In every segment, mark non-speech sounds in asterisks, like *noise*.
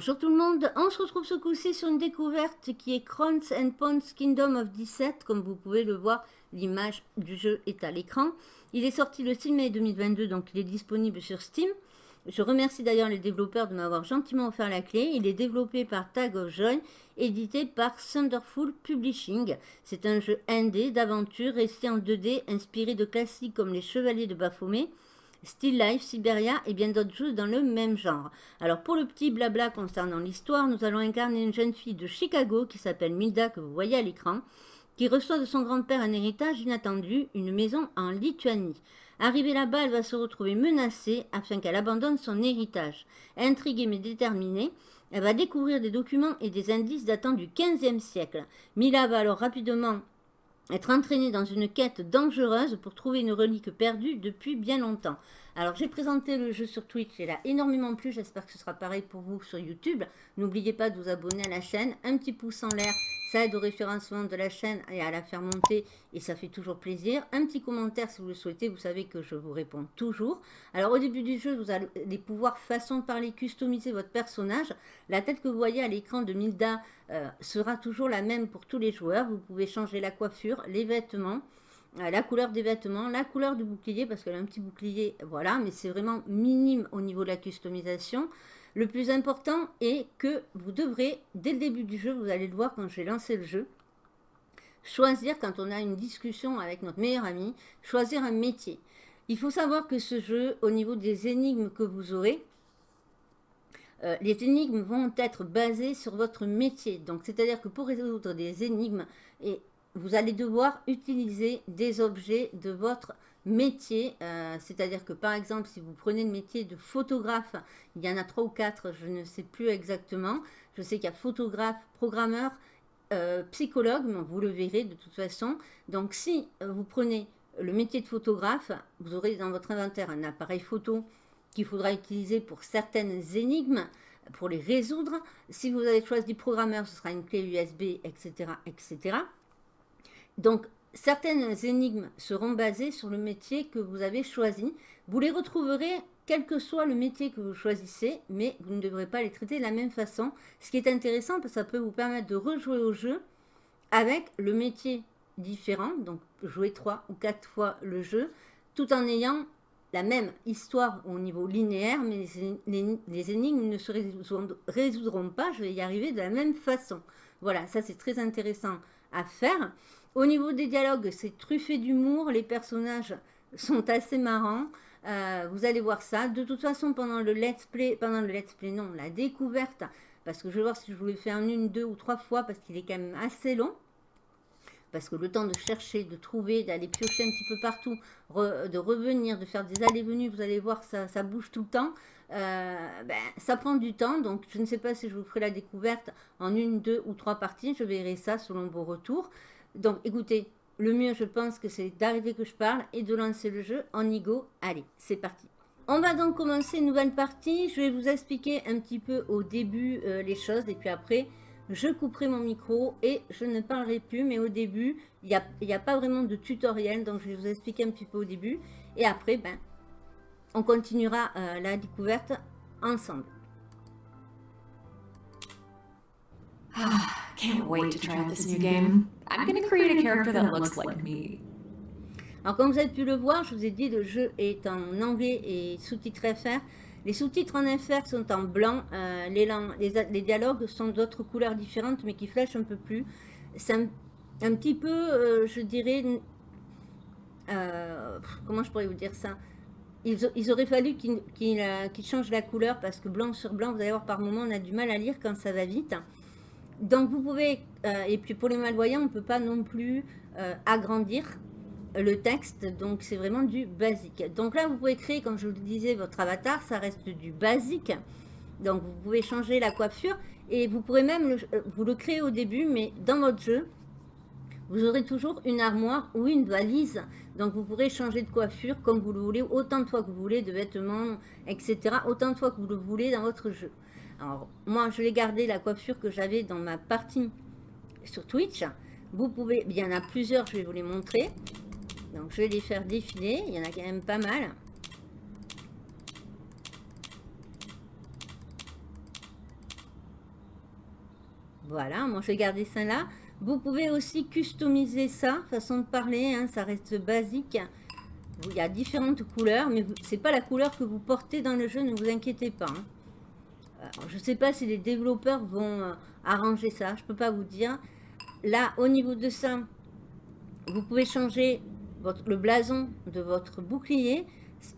Bonjour tout le monde, on se retrouve ce coup-ci sur une découverte qui est Crowns and Pawns Kingdom of 17, comme vous pouvez le voir, l'image du jeu est à l'écran. Il est sorti le 6 mai 2022, donc il est disponible sur Steam. Je remercie d'ailleurs les développeurs de m'avoir gentiment offert la clé. Il est développé par Tag of Joy, édité par Thunderful Publishing. C'est un jeu indé d'aventure resté en 2D, inspiré de classiques comme les Chevaliers de Baphomet, Still Life, Siberia et bien d'autres jeux dans le même genre. Alors pour le petit blabla concernant l'histoire, nous allons incarner une jeune fille de Chicago qui s'appelle Milda que vous voyez à l'écran, qui reçoit de son grand-père un héritage inattendu, une maison en Lituanie. Arrivée là-bas, elle va se retrouver menacée afin qu'elle abandonne son héritage. Intriguée mais déterminée, elle va découvrir des documents et des indices datant du XVe siècle. Mila va alors rapidement être entraînée dans une quête dangereuse pour trouver une relique perdue depuis bien longtemps. Alors j'ai présenté le jeu sur Twitch, il a énormément plu, j'espère que ce sera pareil pour vous sur YouTube. N'oubliez pas de vous abonner à la chaîne, un petit pouce en l'air, ça aide au référencement de la chaîne et à la faire monter et ça fait toujours plaisir. Un petit commentaire si vous le souhaitez, vous savez que je vous réponds toujours. Alors au début du jeu, vous allez pouvoir façon de parler customiser votre personnage. La tête que vous voyez à l'écran de Milda euh, sera toujours la même pour tous les joueurs. Vous pouvez changer la coiffure, les vêtements, la couleur des vêtements, la couleur du bouclier, parce qu'elle a un petit bouclier, voilà, mais c'est vraiment minime au niveau de la customisation. Le plus important est que vous devrez, dès le début du jeu, vous allez le voir quand je vais lancer le jeu, choisir, quand on a une discussion avec notre meilleur ami, choisir un métier. Il faut savoir que ce jeu, au niveau des énigmes que vous aurez, euh, les énigmes vont être basées sur votre métier. Donc, c'est-à-dire que pour résoudre des énigmes, et vous allez devoir utiliser des objets de votre métier. Euh, c'est-à-dire que par exemple, si vous prenez le métier de photographe, il y en a trois ou quatre, je ne sais plus exactement. Je sais qu'il y a photographe, programmeur, euh, psychologue, mais vous le verrez de toute façon. Donc si vous prenez le métier de photographe, vous aurez dans votre inventaire un appareil photo qu'il faudra utiliser pour certaines énigmes, pour les résoudre. Si vous avez choisi programmeur, ce sera une clé USB, etc. etc. Donc, certaines énigmes seront basées sur le métier que vous avez choisi. Vous les retrouverez quel que soit le métier que vous choisissez, mais vous ne devrez pas les traiter de la même façon. Ce qui est intéressant, parce que ça peut vous permettre de rejouer au jeu avec le métier différent, donc jouer trois ou quatre fois le jeu, tout en ayant la même histoire au niveau linéaire, mais les, énigmes ne se résoudront pas, je vais y arriver de la même façon. Voilà, ça c'est très intéressant à faire. Au niveau des dialogues, c'est truffé d'humour. Les personnages sont assez marrants. Euh, vous allez voir ça. De toute façon, pendant le let's play, pendant le let's play, non, la découverte, parce que je vais voir si je voulais faire une, deux ou trois fois, parce qu'il est quand même assez long. Parce que le temps de chercher, de trouver, d'aller piocher un petit peu partout, de revenir, de faire des allées-venues, vous allez voir, ça, ça bouge tout le temps. Euh, ben, ça prend du temps, donc je ne sais pas si je vous ferai la découverte en une, deux ou trois parties. Je verrai ça selon vos retours. Donc, écoutez, le mieux, je pense que c'est d'arriver que je parle et de lancer le jeu en ego. Allez, c'est parti. On va donc commencer une nouvelle partie. Je vais vous expliquer un petit peu au début euh, les choses et puis après, je couperai mon micro et je ne parlerai plus. Mais au début, il n'y a, a, pas vraiment de tutoriel, donc je vais vous expliquer un petit peu au début. Et après, ben, on continuera euh, la découverte ensemble. *sighs* Can't wait to try out this new game. I'm gonna create a character that looks like me. Alors comme vous avez pu le voir, je vous ai dit le jeu est en anglais et sous-titré FR. Les sous-titres en FR sont en blanc, euh, les, les, les, dialogues sont d'autres couleurs différentes mais qui flèchent un peu plus. C'est un, un, petit peu, euh, je dirais, euh, comment je pourrais vous dire ça? Ils, ils auraient fallu qu'ils qu changent la couleur parce que blanc sur blanc, vous allez voir par moment on a du mal à lire quand ça va vite. Donc vous pouvez, euh, et puis pour les malvoyants, on ne peut pas non plus euh, agrandir le texte, donc c'est vraiment du basique. Donc là, vous pouvez créer, comme je vous le disais, votre avatar, ça reste du basique. Donc vous pouvez changer la coiffure et vous pourrez même euh, vous le créer au début, mais dans votre jeu, vous aurez toujours une armoire ou une valise. Donc vous pourrez changer de coiffure comme vous le voulez, autant de fois que vous voulez, de vêtements, etc. Autant de fois que vous le voulez dans votre jeu. Alors, moi, je vais garder la coiffure que j'avais dans ma partie sur Twitch. Vous pouvez, il y en a plusieurs, je vais vous les montrer. Donc, je vais les faire défiler. Il y en a quand même pas mal. Voilà, moi je vais garder ça là. Vous pouvez aussi customiser ça, façon de parler, hein, ça reste basique. Il y a différentes couleurs, mais c'est pas la couleur que vous portez dans le jeu, ne vous inquiétez pas. Hein. Je ne sais pas si les développeurs vont euh, arranger ça, je peux pas vous dire. Là, au niveau de ça, vous pouvez changer le blason de votre bouclier.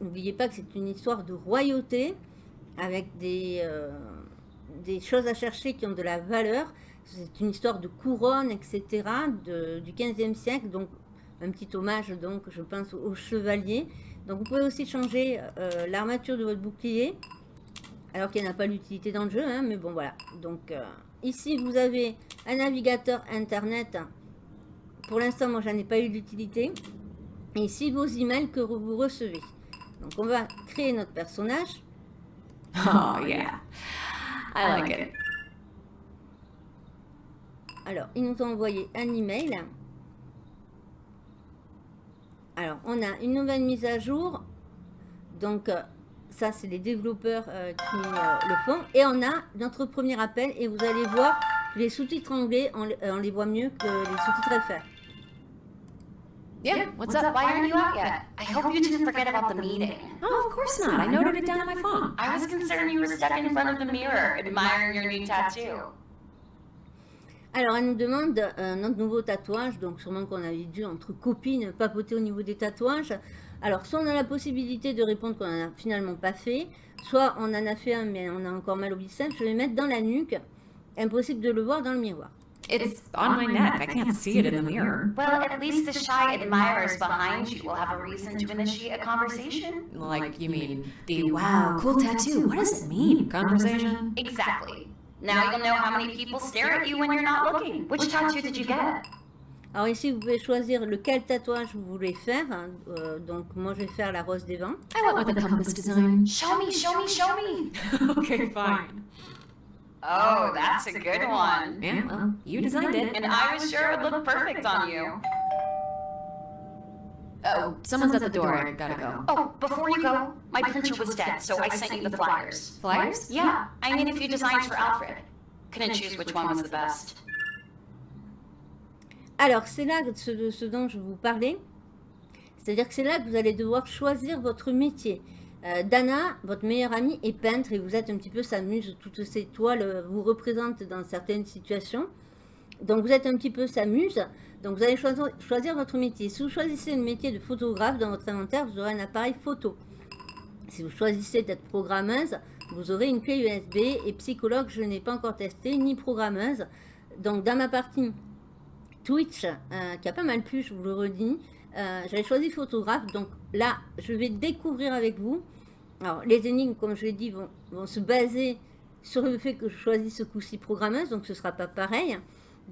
N'oubliez pas que c'est une histoire de royauté avec des, euh, des choses à chercher qui ont de la valeur. C'est une histoire de couronne, etc. du 15e siècle. Donc, un petit hommage, donc, je pense, aux chevaliers. Donc, vous pouvez aussi changer euh, l'armature de votre bouclier. Alors qu'il n'y en a pas l'utilité dans le jeu, hein, mais bon, voilà. Donc, euh, ici, vous avez un navigateur Internet. Pour l'instant, moi, j'en ai pas eu d'utilité. Et ici, vos emails que vous recevez. Donc, on va créer notre personnage. *laughs* Oh, yeah. I like it. Alors, ils nous ont envoyé un email. Alors, on a une nouvelle mise à jour. Donc, euh, ça, c'est les développeurs euh, qui euh, le font. Et on a notre premier appel. Et vous allez voir les sous-titres anglais, on, on, les voit mieux que les sous-titres FR. Yeah, what's, what's up? Why aren't you out yet? I hope you didn't forget about the meeting. Oh, of course not. I noted it down on my phone. I was concerned you were stuck in front of the mirror, admiring your new tattoo. Alors, elle nous demande euh, notre nouveau tatouage, donc sûrement qu'on avait dû, entre copines, papoter au niveau des tatouages. Alors, soit on a la possibilité de répondre qu'on n'en a finalement pas fait, soit on en a fait un, mais on a encore mal au biceps. Je vais mettre dans la nuque. Impossible de le voir dans le miroir. It's on my neck. I can't see it in the mirror. Well, at least the shy admirers behind you will have a reason to initiate a conversation. Like, you mean the wow, cool tattoo. What does it mean? Conversation? Exactly. Now you'll know how many people stare at you when you're not looking. Which tattoo did you get? Alors ici, vous pouvez choisir lequel tatouage vous voulez faire. Euh, donc moi, je vais faire la rose des vents. I went with the compass design. Show me, show me, show me. *laughs* okay, *laughs* fine. Oh, that's a good one. Yeah, well, you designed it. And I was sure it would look perfect on you. Oh, someone's at the door. I gotta go. Oh, before you go, my printer was dead, so I sent you the flyers. Flyers? Yeah, I made a few designs for Alfred. Couldn't choose which one was the best. Alors, c'est là ce dont je vous parlais. C'est-à-dire que c'est là que vous allez devoir choisir votre métier. Euh, Dana, votre meilleure amie, est peintre et vous êtes un petit peu sa muse. Toutes ces toiles vous représentent dans certaines situations. Donc, vous êtes un petit peu sa muse. Donc, vous allez choisir, choisir votre métier. Si vous choisissez le métier de photographe dans votre inventaire, vous aurez un appareil photo. Si vous choisissez d'être programmeuse, vous aurez une clé USB. Et psychologue, je n'ai pas encore testé, ni programmeuse. Donc, dans ma partie Twitch, euh, qui a pas mal plu, je vous le redis, euh, j'avais choisi photographe. Donc là, je vais découvrir avec vous. Alors, les énigmes, comme je l'ai dit, vont, vont, se baser sur le fait que je choisis ce coup-ci programmeuse. Donc, ce ne sera pas pareil.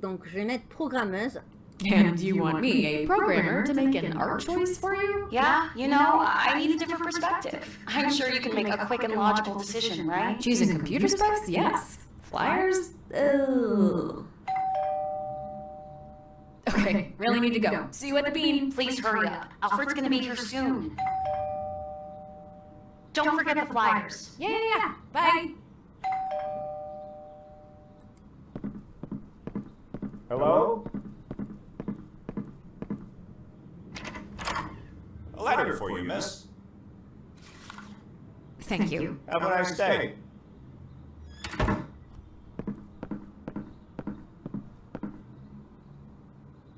Donc, je vais mettre programmeuse. And do you want me, a programmer, to make an art choice for you? Yeah, you know, I need a different perspective. I'm sure you can make a quick and logical decision, right? Choosing computer specs? Yes. Flyers? Ugh. Okay, really need to go. See you at the bean. Please hurry up. Alfred's gonna be here soon. Don't forget the flyers. Yeah, yeah, yeah. Bye. Hello? A letter for you, miss. Thank you. Have a nice day.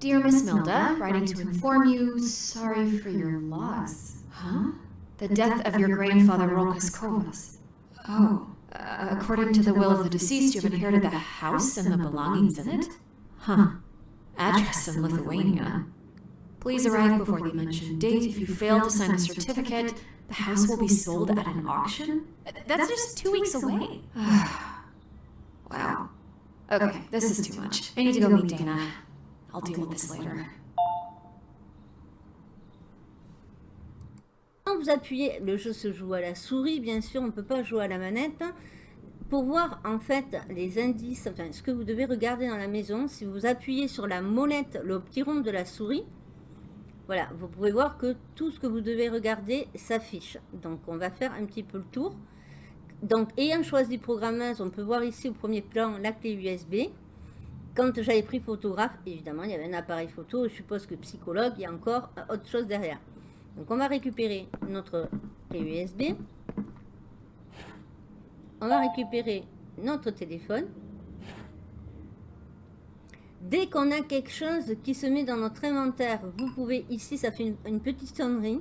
Dear Miss Milda, writing to inform you, sorry for your loss. Huh? The death of your grandfather Rokas Kovas. Oh, uh, according to the will of the deceased, you've inherited the house and the belongings in it? Huh. Address in Lithuania. Please arrive before the mentioned date. If you fail to sign the certificate, the house will be sold at an auction? That's just two weeks away. *sighs* *sighs* wow. Okay, this is too much. I need to go meet Dana. I'll deal with this later. Quand vous appuyez, le jeu se joue à la souris, bien sûr, on ne peut pas jouer à la manette. Pour voir en fait les indices, enfin ce que vous devez regarder dans la maison, si vous appuyez sur la molette, le petit rond de la souris, voilà, vous pouvez voir que tout ce que vous devez regarder s'affiche. Donc on va faire un petit peu le tour. Donc ayant choisi programmeuse, on peut voir ici au premier plan la clé USB. Quand j'avais pris photographe, évidemment, il y avait un appareil photo. Je suppose que psychologue, il y a encore euh, autre chose derrière. Donc, on va récupérer notre clé USB. On va récupérer notre téléphone. Dès qu'on a quelque chose qui se met dans notre inventaire, vous pouvez, ici, ça fait une, petite sonnerie.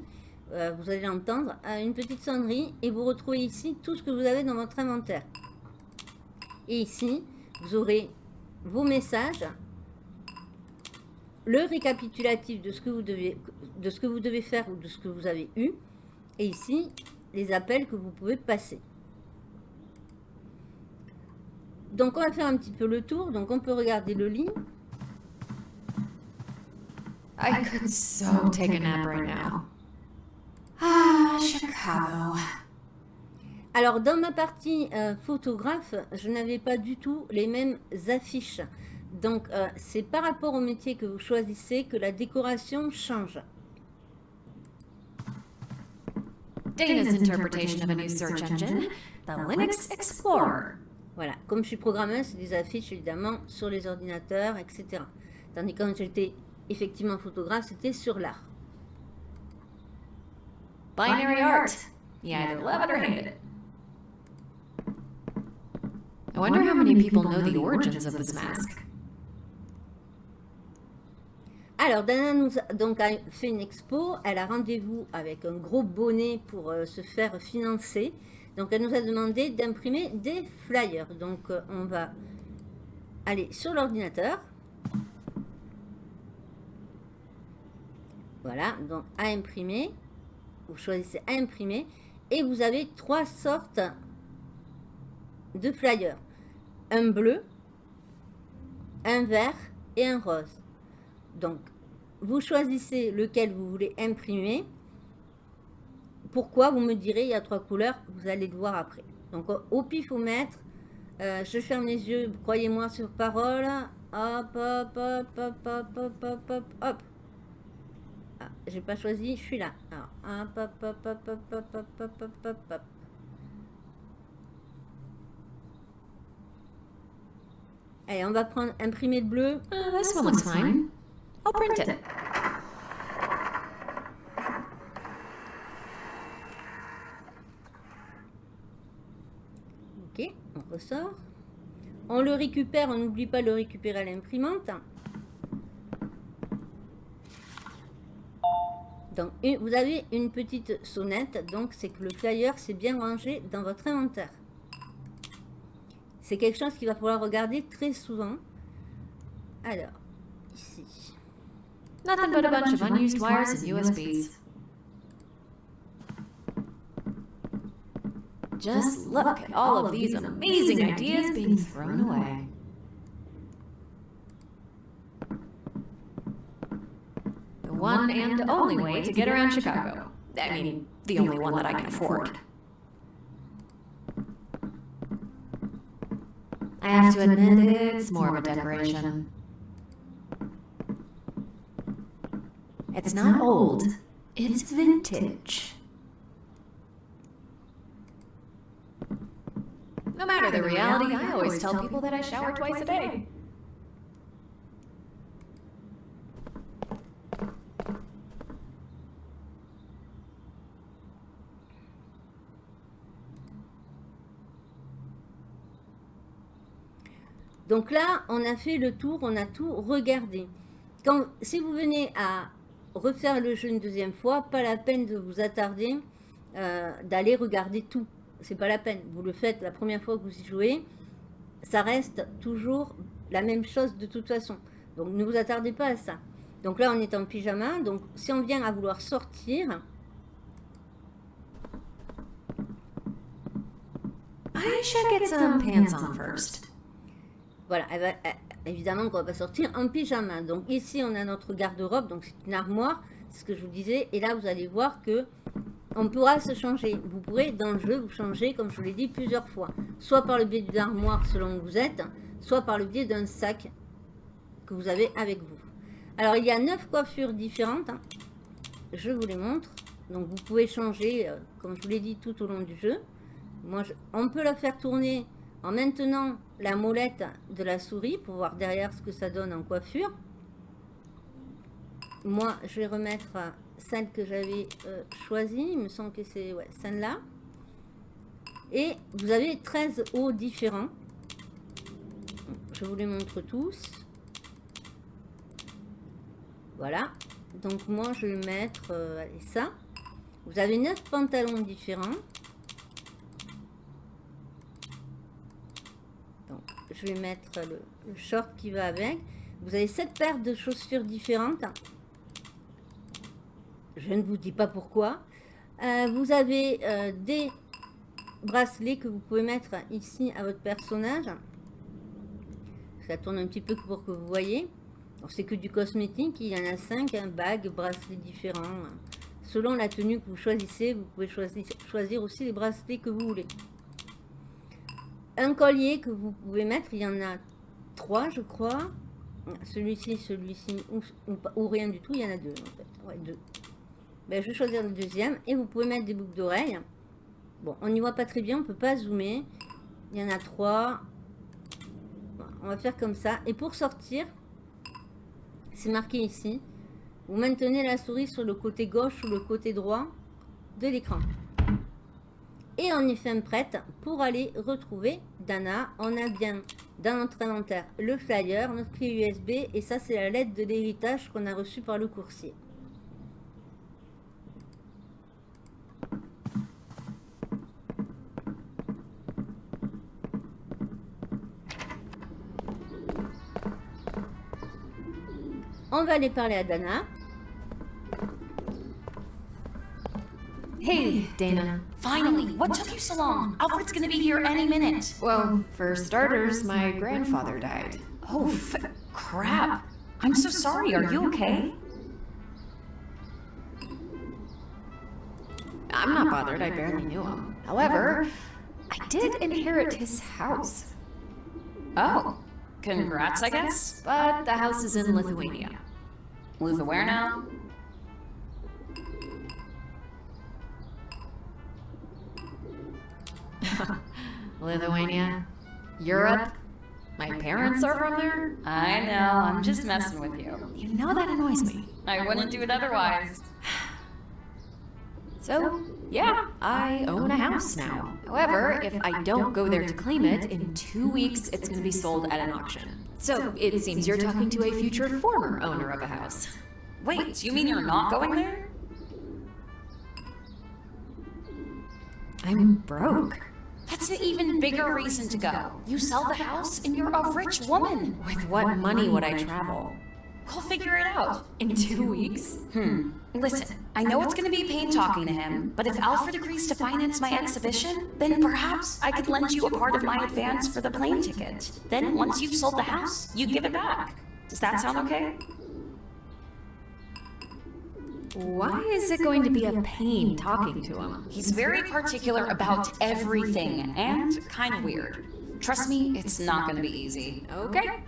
Euh, vous allez l'entendre, euh, une petite sonnerie. Et vous retrouvez ici tout ce que vous avez dans votre inventaire. Et ici, vous aurez vos messages, le récapitulatif de ce que vous devez, de ce que vous devez faire ou de ce que vous avez eu. Et ici, les appels que vous pouvez passer. Donc, on va faire un petit peu le tour. Donc, on peut regarder le lit. I could so take a nap right now. Ah, Chicago. Alors, dans ma partie euh, photographe, je n'avais pas du tout les mêmes affiches. Donc, euh, c'est par rapport au métier que vous choisissez que la décoration change. Dana's interpretation of a new search engine, the Linux Explorer. Voilà, comme je suis programmeuse, c'est des affiches évidemment sur les ordinateurs, etc. Tandis que quand j'étais effectivement photographe, c'était sur l'art. Binary art. You either love it or hate it. I wonder how many people know the origins of this mask? Alors, Dana nous a donc a fait une expo. Elle a rendez-vous avec un gros bonnet pour euh, se faire financer. Donc, elle nous a demandé d'imprimer des flyers. Donc, euh, on va aller sur l'ordinateur. Voilà, donc à imprimer. Vous choisissez à imprimer. Et vous avez trois sortes de flyers. Un bleu, un vert et un rose. Donc, vous choisissez lequel vous voulez imprimer. Pourquoi Vous me direz, il y a trois couleurs, vous allez le voir après. Donc, au pif, au euh, je ferme les yeux, croyez-moi sur parole. Hop, hop, hop, hop, hop, hop, hop, hop, hop. Ah, j'ai pas choisi, je suis là. Alors, hop, hop, hop, hop, hop, hop, hop, hop, hop, hop, Allez, on va prendre imprimer le bleu. Uh, this one looks fine. I'll print it. Ok, on ressort. On le récupère, on n'oublie pas de le récupérer à l'imprimante. Donc, vous avez une petite sonnette, donc c'est que le flyer s'est bien rangé dans votre inventaire. C'est quelque chose qu'il va falloir regarder très souvent. Alors, ici. Nothing but a bunch of unused wires and USBs. Just look at all of these amazing ideas being thrown away. The one and only way to get around Chicago. I mean, the only one that I can afford. I have to admit, it's more of a decoration. It's not old, it's vintage. No matter the reality, I always tell people that I shower twice a day. Donc là, on a fait le tour, on a tout regardé. Si vous venez à refaire le jeu une deuxième fois, pas la peine de vous attarder, euh, d'aller regarder tout. C'est pas la peine. Vous le faites la première fois que vous y jouez, ça reste toujours la même chose de toute façon. Donc ne vous attardez pas à ça. Donc là, on est en pyjama. Donc si on vient à vouloir sortir... Some pants on first. Voilà, évidemment qu'on va pas sortir en pyjama. Donc ici, on a notre garde-robe, donc c'est une armoire, c'est ce que je vous disais. Et là, vous allez voir que on pourra se changer. Vous pourrez, dans le jeu, vous changer, comme je vous l'ai dit, plusieurs fois. Soit par le biais d'une armoire selon où vous êtes, soit par le biais d'un sac que vous avez avec vous. Alors, il y a neuf coiffures différentes. Hein. Je vous les montre. Donc, vous pouvez changer, euh, comme je vous l'ai dit, tout au long du jeu. Moi, on peut la faire tourner en maintenant la molette de la souris pour voir derrière ce que ça donne en coiffure. Moi, je vais remettre celle que j'avais euh, choisie. Il me semble que c'est celle-là. Et vous avez 13 hauts différents. Je vous les montre tous. Voilà. Donc moi, je vais mettre euh, ça. Vous avez 9 pantalons différents. Donc, je vais mettre le, short qui va avec. Vous avez 7 paires de chaussures différentes. Je ne vous dis pas pourquoi. Euh, vous avez euh, des bracelets que vous pouvez mettre ici à votre personnage. Ça tourne un petit peu pour que vous voyez. C'est que du cosmétique. Il y en a 5, un bague, bracelets différents. Selon la tenue que vous choisissez, vous pouvez choisir aussi les bracelets que vous voulez. Un collier que vous pouvez mettre, il y en a trois, je crois. Celui-ci, celui-ci, ou, rien du tout, il y en a deux en fait. Ouais, deux. Ben, je vais choisir le deuxième. Et vous pouvez mettre des boucles d'oreilles. Bon, on n'y voit pas très bien, on peut pas zoomer. Il y en a trois. on va faire comme ça. Et pour sortir, c'est marqué ici. Vous maintenez la souris sur le côté gauche ou le côté droit de l'écran. Et on y fait prête pour aller retrouver Dana. On a bien dans notre inventaire le flyer, notre clé USB et ça c'est la lettre de l'héritage qu'on a reçue par le coursier. On va aller parler à Dana. Hey, Dana. Finally! What took you so long? Alfred's gonna be here any minute. Well, for starters, my grandfather died. Oh, f crap. I'm so sorry. Are you okay? I'm not bothered. I barely knew him. However, I did inherit his house. Oh. Congrats, I guess. But the house is in Lithuania. Lithuania *laughs* Lithuania? Europe? My parents are from there? I know, I'm just messing with you. You know that annoys me. I wouldn't do it otherwise. *sighs* So, yeah, I own a house now. However, if I don't go there to claim it, in two weeks it's going to be sold at an auction. So, it seems you're talking to a future former owner of a house. Wait, you mean you're not going there? I'm broke. That's an even bigger reason to go. You sell the house and you're a rich woman. With what money would I travel? We'll figure it out. In two weeks? Hmm. Listen, I know it's gonna be a pain talking to him, but if Alfred agrees to finance my exhibition, then perhaps I could lend you a part of my advance for the plane ticket. Then once you've sold the house, you give it back. Does that sound okay? Why is it going to be a pain talking to him? He's very particular about everything, and kind of weird. Trust me, it's not gonna be easy. Okay.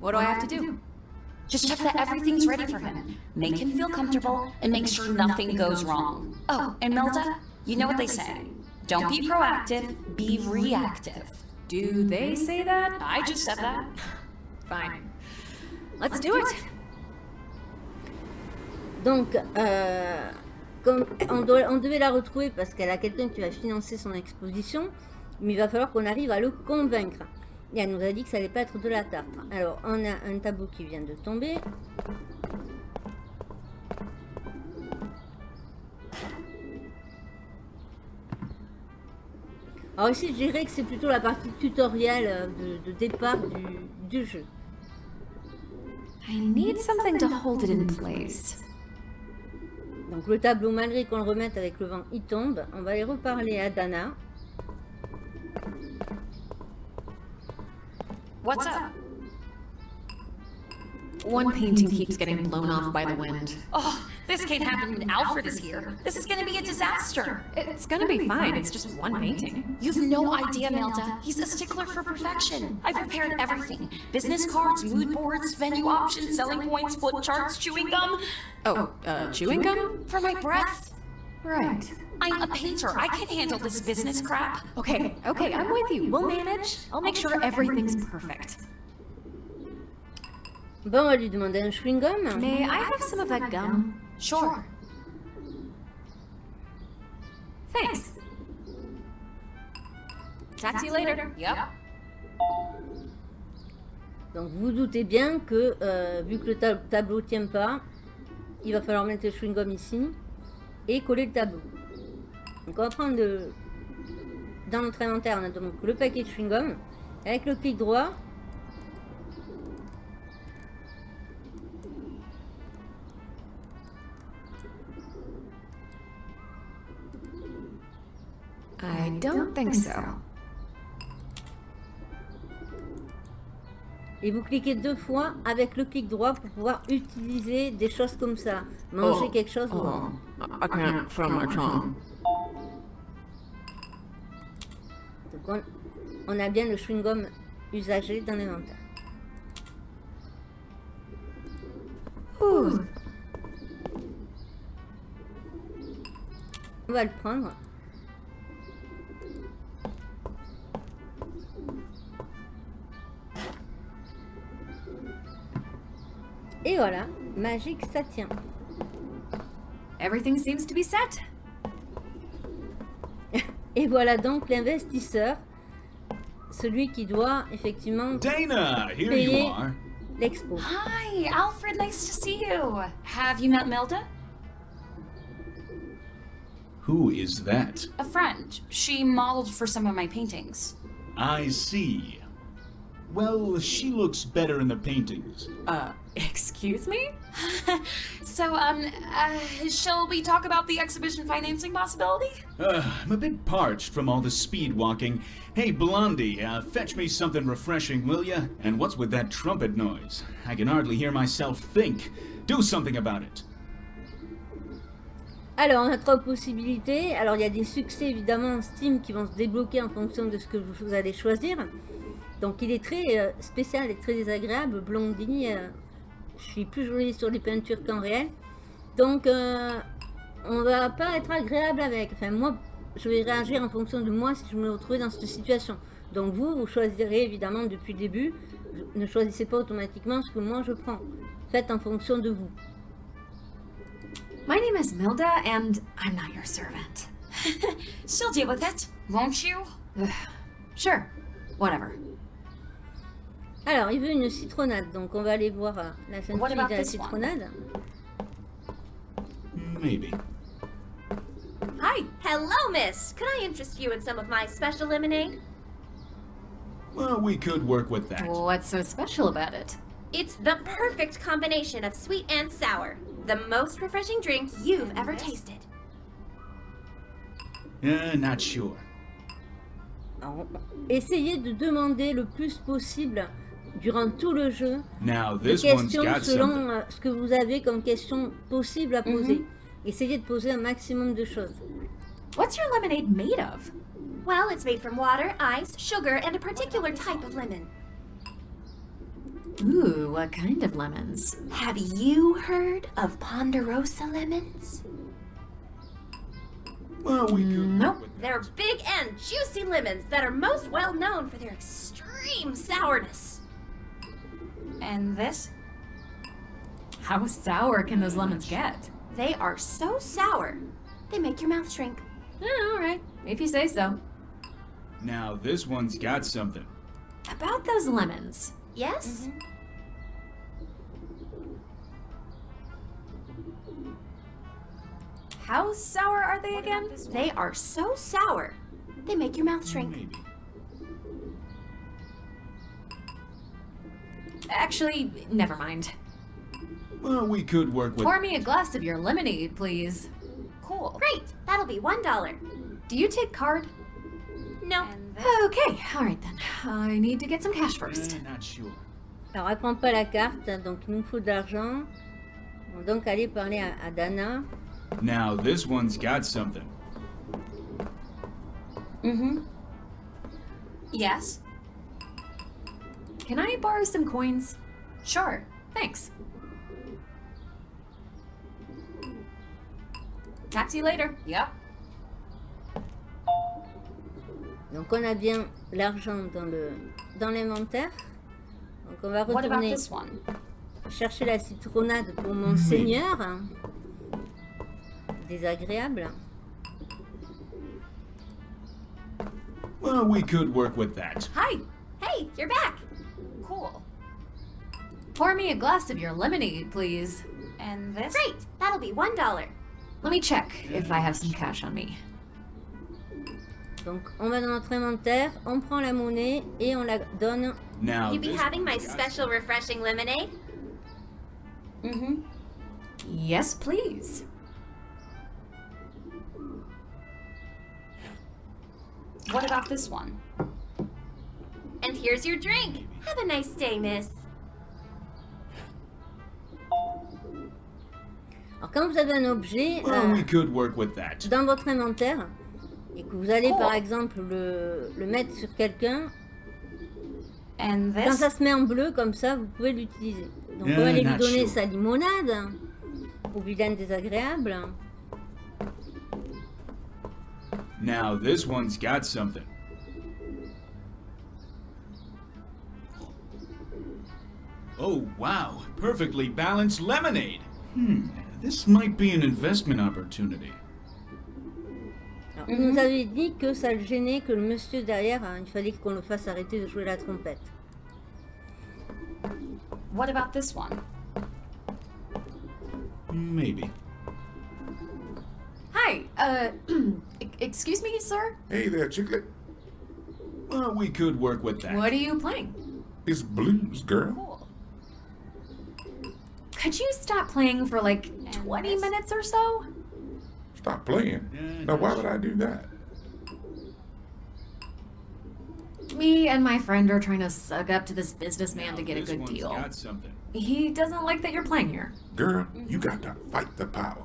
What do I have to do? Just check that everything's ready for him. Make him feel comfortable, and make sure nothing goes wrong. Oh, and Melda, you know what they say. Don't be proactive, be reactive. Do they say that? I just said that. *sighs* Fine. Let's do it. Donc, euh, comme on, doit, on, devait la retrouver parce qu'elle a quelqu'un qui va financer son exposition, mais il va falloir qu'on arrive à le convaincre. Et elle nous a dit que ça allait pas être de la tarte. Alors, on a un tableau qui vient de tomber. Alors ici, je dirais que c'est plutôt la partie tutoriel de, de départ du, du jeu. I need something to hold it in place. Donc le tableau, malgré qu'on le remette avec le vent, il tombe. On va aller reparler à Dana. What's up? One painting keeps getting blown off by the wind. Oh, this can't happen when Alfred is here. This is gonna be a disaster. It's gonna be fine. It's just one painting. You've no idea, Melda. He's a stickler for perfection. I've prepared everything. Business cards, mood boards, venue options, selling points, flip charts, chewing gum. Oh, uh, chewing gum? For my breath. Right. I'm a painter. I can handle this business crap. Okay, okay, I'm with you. We'll manage. I'll make sure everything's perfect. Bon, on va lui demander un chewing-gum. May I have some of that gum? Sure. Thanks. Talk to you later. Yep. Donc vous doutez bien que, euh, vu que le tab- tableau tient pas, il va falloir mettre le chewing-gum ici et coller le tableau. Donc on va prendre le... Dans notre inventaire, on a donc le paquet de chewing-gum. Avec le clic droit, I don't think so. et vous cliquez deux fois avec le clic droit pour pouvoir utiliser des choses comme ça. Manger Oh. quelque chose. ou- Oh, I can't find my tongue. Donc on, on a bien le chewing-gum usagé dans l'inventaire. On va le prendre. Et voilà, magique, ça tient. everything seems to be set. *laughs* Et voilà donc l'investisseur, celui qui doit effectivement Dana, here you Payer. are. l'expo. Hi, Alfred. Nice to see you. Have you met Milda? Who is that? A friend. She modeled for some of my paintings. I see. Well, she looks better in the paintings. Uh, excuse me? *laughs* so, um, uh, shall we talk about the exhibition financing possibility? Uh, I'm a bit parched from all the speed walking. Hey, Blondie, uh, fetch me something refreshing, will ya? And what's with that trumpet noise? I can hardly hear myself think. Do something about it. Alors, on a trois possibilités. Alors, il y a des succès évidemment en Steam qui vont se débloquer en fonction de ce que vous, allez choisir. Donc, il est très euh, spécial et très désagréable. Blondie, euh, je suis plus jolie sur les peintures qu'en réel. Donc, euh, on va pas être agréable avec. Enfin, moi, je vais réagir en fonction de moi si je me retrouve dans cette situation. Donc, vous, vous choisirez évidemment depuis le début. Ne choisissez pas automatiquement ce que moi je prends. Faites en fonction de vous. My name is Milda, and I'm not your servant. *laughs* She'll deal with it, won't you? Sure, whatever. Alors, il veut une citronnade, donc on va aller voir euh, la jeune fille de la citronnade. Maybe. Hi. Hello, miss. Could I interest you in some of my special lemonade? Well, we could work with that. What's so special about it? It's the perfect combination of sweet and sour. The most refreshing drink you've ever tasted. Uh, not sure. Essayez de demander le plus possible durant tout le jeu Now, des questions selon something. euh, ce que vous avez comme questions possibles à poser. Mm-hmm. Essayez de poser un maximum de choses. What's your lemonade made of? Well, it's made from water, ice, sugar, and a particular type of lemon. Ooh, what kind of lemons? Have you heard of Ponderosa lemons? Well, we could Nope. work with that. They're big and juicy lemons that are most well known for their extreme sourness. And this? How sour can those lemons get? They are so sour, they make your mouth shrink. Oh, all right, if you say so. Now, this one's got something. About those lemons. Yes? Mm-hmm. How sour are they again? They are so sour, they make your mouth shrink. Maybe. Actually, never mind. Well, we could work with. Pour me a glass of your lemonade, please. Cool. Great, that'll be one dollar. Do you take card? No. And? Okay, all right then. I need to get some cash first. Uh, not sure. Alors, elle prend pas la carte, donc il nous faut de l'argent. On va donc aller parler à, à Dana. Now, this one's got something. Mm-hmm. Yes? Can I borrow some coins? Sure. Thanks. Talk to you later. Yep. Donc on a bien l'argent dans le dans l'inventaire. Donc on va What about retourner this one? chercher la citronnade pour mon seigneur. Désagréable. Well, we could work with that. Hi. Hey, you're back. Cool. Pour me a glass of your lemonade, please. And this? Great. That'll be one dollar. Let me check if I have some cash on me. Donc on va dans notre inventaire, on prend la monnaie et on la donne. Now, You be having my one's special refreshing lemonade? Mm-hmm. Yes, please. What about this one? And here's your drink. Have a nice day, miss. Alors quand vous avez un objet Well, euh, we could work with that. dans votre inventaire et que vous allez Oh. par exemple le, le mettre sur quelqu'un, And quand ça se met en bleu comme ça, vous pouvez l'utiliser. Donc va aller lui donner sure. sa limonade au vilain désagréable. Now, this one's got something. Oh, wow. Perfectly balanced lemonade. Hmm. This might be an investment opportunity. Alors, Vous nous avez dit que ça le gênait, que le monsieur derrière, hein, il fallait qu'on le fasse arrêter de jouer la trompette. What about this one? Maybe. Hi. Uh, *clears throat* excuse me, sir. Hey there, Chicklet. Well, we could work with that. What are you playing? It's blues, girl. Cool. Could you stop playing for like 20 minutes or so? Stop playing. Now, why would I do that? Me and my friend are trying to suck up to this businessman to get a good deal. He doesn't like that you're playing here. Girl, you got to fight the power.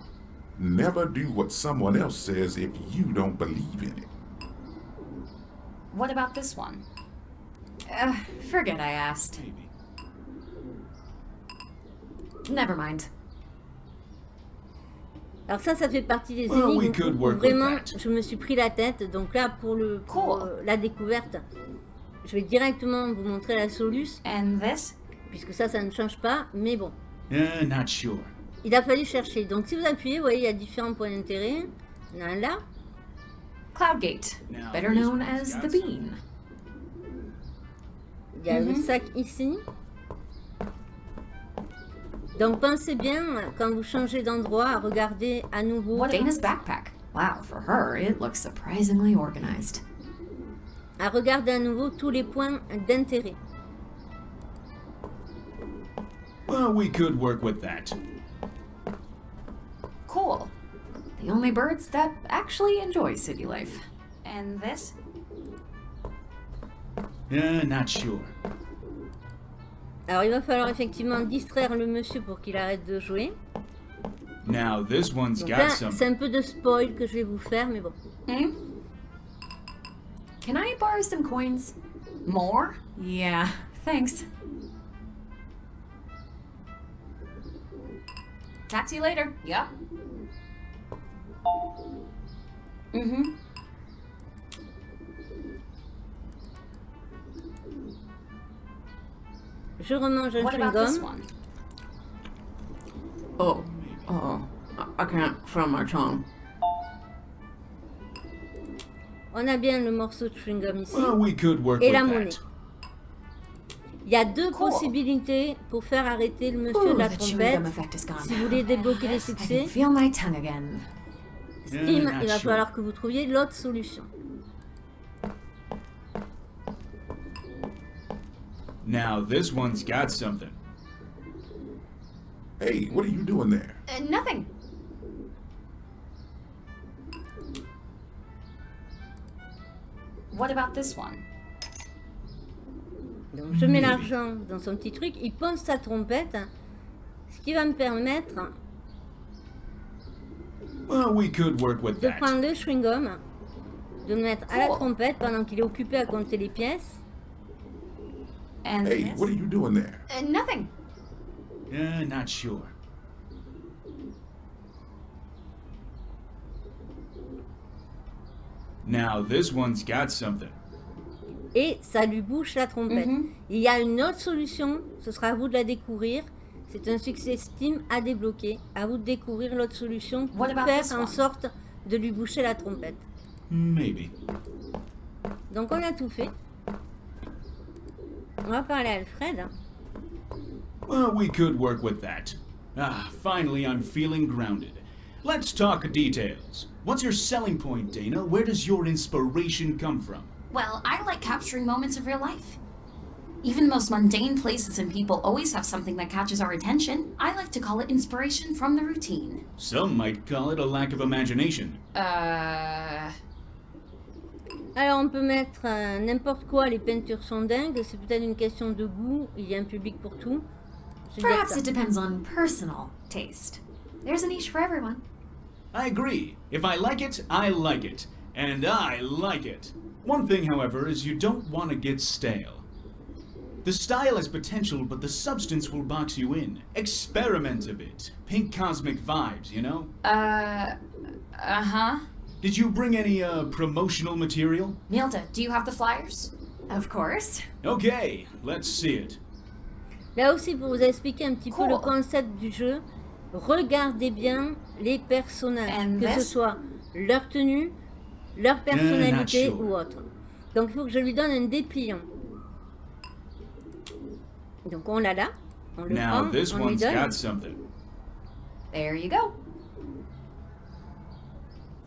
Never do what someone else says if you don't believe in it. What about this one? Uh, forget I asked. Never mind. Alors ça, ça fait partie des we énigmes où vraiment je me suis pris la tête. Donc là, pour, le, pour, Cool. la découverte, je vais directement vous montrer la soluce, And this? puisque ça, ça ne change pas. Mais bon, Yeah, not sure. il a fallu chercher. Donc si vous appuyez, vous voyez, il y a différents points d'intérêt. Il y en a un là. Cloudgate, Now, better known as the. Bean. Il y a le sac ici. Donc pensez bien, quand vous changez d'endroit, à regarder à nouveau, What Dana's backpack. Wow, for her, it looks surprisingly organized. à regarder à nouveau tous les points d'intérêt. Well, we could work with that. Cool. The only birds that actually enjoy city life. And this? Yeah, not sure. Alors il va falloir effectivement distraire le monsieur pour qu'il arrête de jouer. Now, this one's Donc got là, c'est un peu de spoil que je vais vous faire, mais bon. Hmm? Can I borrow some coins? More? Yeah, thanks. Talk to you later. Yep. Mm-hmm. Je remange un chewing-gum. Oh, oh, I- can't from my tongue. On a bien le morceau de chewing-gum ici. Well, we could work Et with la monnaie. that. Il y a deux Cool. possibilités pour faire arrêter le monsieur Ooh, de la trompette. Si vous voulez débloquer les succès, feel my tongue again. Steam, Yeah, il va sure. falloir que vous trouviez l'autre solution. Now, this one's got something. Hey, what are you doing there? Uh, nothing. What about this one? Donc je mets l'argent dans son petit truc, il ponce sa trompette, ce qui va me permettre Well, we could work with de that. prendre le chewing-gum, de le mettre à la trompette pendant qu'il est occupé à compter les pièces. And Hey, this? what are you doing there? Uh, nothing. Yeah, not sure. Now this one's got something. Et ça lui bouche la trompette. Mhm. Il y a une autre solution, ce sera à vous de la découvrir. C'est un succès Steam à débloquer. À vous de découvrir l'autre solution pour faire en sorte de lui boucher la trompette. Maybe. Donc on a tout fait. On va parler à Alfred. hein. Well, we could work with that. Ah, finally I'm feeling grounded. Let's talk details. What's your selling point, Dana? Where does your inspiration come from? Well, I like capturing moments of real life. Even the most mundane places and people always have something that catches our attention. I like to call it inspiration from the routine. Some might call it a lack of imagination. Uh. Alors on peut mettre euh, n'importe quoi, les peintures sont dingues, c'est peut-être une question de goût, il y a un public pour tout. Je vais dire Perhaps it depends on personal taste. There's a niche for everyone. I agree. If I like it, I like it. And I like it. One thing, however, is you don't want to get stale. The style has potential, but the substance will box you in. Experiment a bit. Pink cosmic vibes, you know? Uh. Uh huh. Did you bring any, uh, promotional material? Milda, do you have the flyers? Of course. Okay, let's see it. Là aussi, pour vous expliquer un petit peu le Cool. concept du jeu, regardez bien les personnages, And que ce soit leur tenue, leur personnalité sure. ou autre. Donc il faut que je lui donne un dépliant. Donc on l'a là, on le Now, prend, this on lui one's donne. got something. There you go.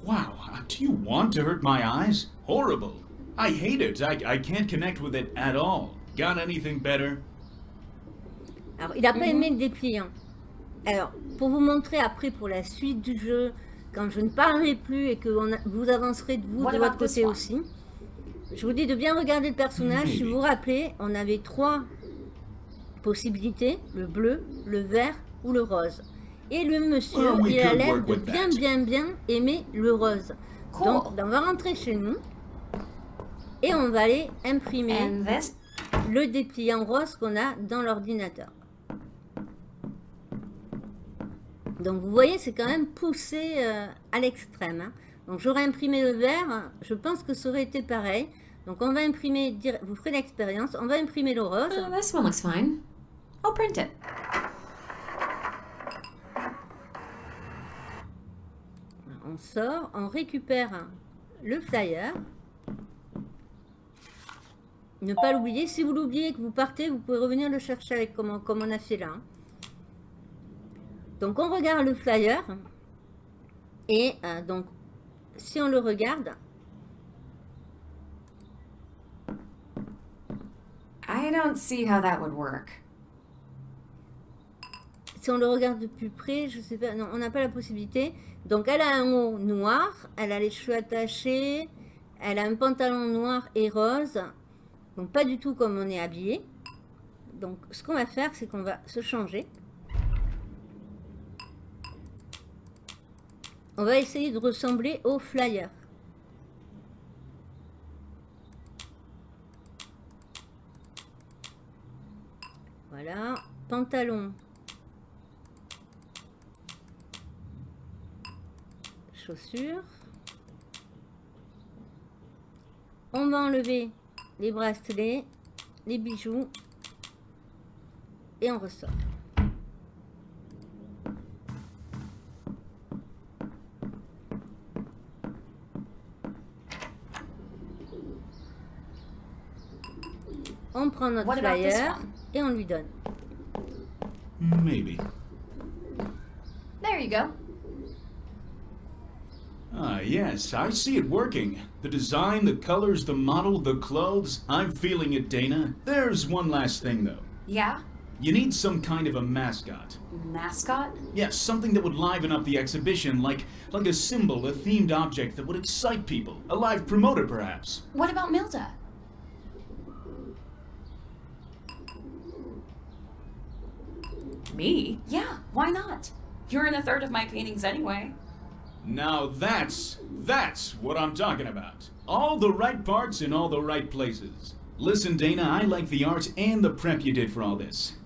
Wow, do you want to hurt my eyes? Horrible. I hate it. I, I can't connect with it at all. Got anything better? Alors, il n'a pas aimé le dépliant. Alors, pour vous montrer après pour la suite du jeu, quand je ne parlerai plus et que on a- vous avancerez de vous What de votre côté aussi, je vous dis de bien regarder le personnage. Si Maybe. vous vous rappelez, on avait trois possibilités, le bleu, le vert ou le rose. Et le monsieur, Well, il a l'air de bien, bien, bien aimer le rose. Cool. Donc, on va rentrer chez nous et on va aller imprimer le dépliant rose qu'on a dans l'ordinateur. Donc vous voyez, c'est quand même poussé euh, à l'extrême. hein. Donc j'aurais imprimé le vert, je pense que ça aurait été pareil. Donc on va imprimer, vous ferez l'expérience, on va imprimer le rose. Uh, this one looks fine. I'll print it. On sort, on récupère le flyer. Ne pas l'oublier. Si vous l'oubliez et que vous partez, vous pouvez revenir le chercher avec comme on, comme on a fait là. Donc on regarde le flyer. Et euh, donc, si on le regarde, I don't see how that would work. si on le regarde de plus près, je sais pas, non, on n'a pas la possibilité. Donc elle a un haut noir, elle a les cheveux attachés, elle a un pantalon noir et rose. Donc pas du tout comme on est habillé. Donc ce qu'on va faire, c'est qu'on va se changer. On va essayer de ressembler au flyer. Voilà, pantalon. Chaussures. On va enlever les bracelets, les bijoux et on ressort. On prend notre flyer et on lui donne. Maybe. There you go. Ah, yes, I see it working. The design, the colors, the model, the clothes. I'm feeling it, Dana. There's one last thing, though. Yeah? You need some kind of a mascot. Mascot? Yes, something that would liven up the exhibition, like like a symbol, a themed object that would excite people. A live promoter, perhaps. What about Milda? Me? Yeah, why not? You're in a third of my paintings anyway. Now that's that's what I'm talking about. All the right parts in all the right places. Listen, Dana, I like the art and the prep you did for all this.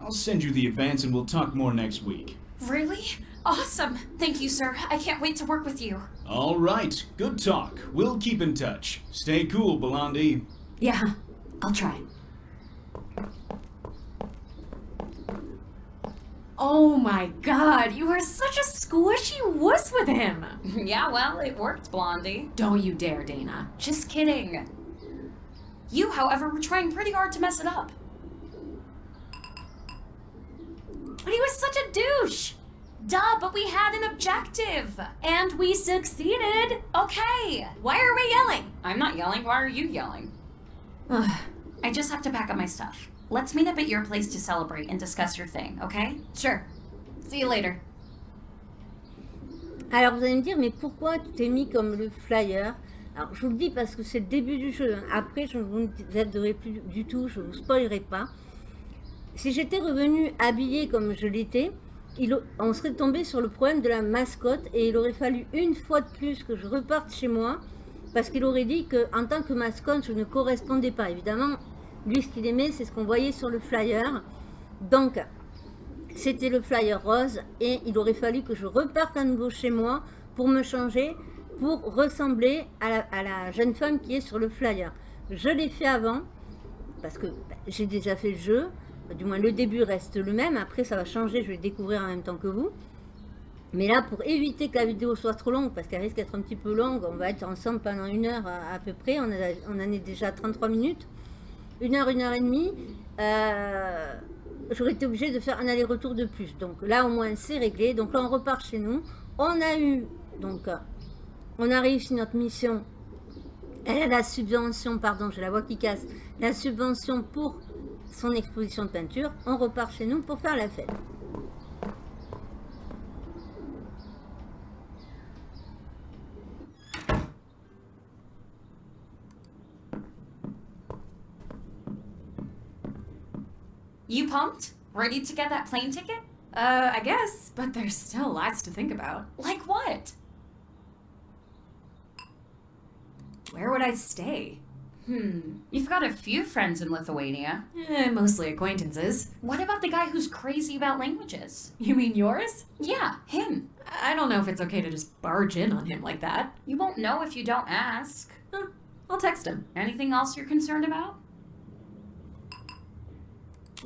I'll send you the advance and we'll talk more next week. Really? Awesome. Thank you, sir. I can't wait to work with you. All right, good talk. We'll keep in touch. Stay cool, Blondie. Yeah, I'll try. Oh my god, you are such a squishy wuss with him! *laughs* yeah, well, it worked, Blondie. Don't you dare, Dana. Just kidding. You, however, were trying pretty hard to mess it up. But he was such a douche! Duh, but we had an objective. And we succeeded! Okay. Why are we yelling? I'm not yelling. Why are you yelling? Ugh, I just have to pack up my stuff. Let's meet up at your place to celebrate and discuss your thing, okay? sure. See you later. Alors vous allez me dire, mais pourquoi tu t'es mis comme le flyer? Alors je vous le dis parce que c'est le début du jeu. hein. Après, je ne vous aiderai plus du tout, je ne vous spoilerai pas. Si j'étais revenu habillé comme je l'étais, on serait tombé sur le problème de la mascotte et il aurait fallu une fois de plus que je reparte chez moi parce qu'il aurait dit que en tant que mascotte, je ne correspondais pas. Évidemment, lui, ce qu'il aimait, c'est ce qu'on voyait sur le flyer. Donc, c'était le flyer rose et il aurait fallu que je reparte à nouveau chez moi pour me changer, pour ressembler à la, jeune femme qui est sur le flyer. Je l'ai fait avant parce que ben, j'ai déjà fait le jeu. Du moins, le début reste le même. Après, ça va changer. Je vais découvrir en même temps que vous. Mais là, pour éviter que la vidéo soit trop longue, parce qu'elle risque d'être un petit peu longue, on va être ensemble pendant une heure à, peu près. On, on en est déjà à 33 minutes. Une heure, une heure et demie. Euh, J'aurais été obligée de faire un aller-retour de plus. Donc là, au moins, c'est réglé. Donc là, on repart chez nous. On a eu, donc, euh, on a réussi notre mission. Elle a la subvention, pardon, j'ai la voix qui casse, la subvention pour son exposition de peinture. On repart chez nous pour faire la fête. You pumped? Ready to get that plane ticket? Uh, I guess, but there's still lots to think about. Like what? Where would I stay? Hmm. You've got a few friends in Lithuania. Eh, mostly acquaintances. What about the guy who's crazy about languages? You mean yours? Yeah, him. I don't know if it's okay to just barge in on him like that. You won't know if you don't ask. Huh, I'll text him. Anything else you're concerned about?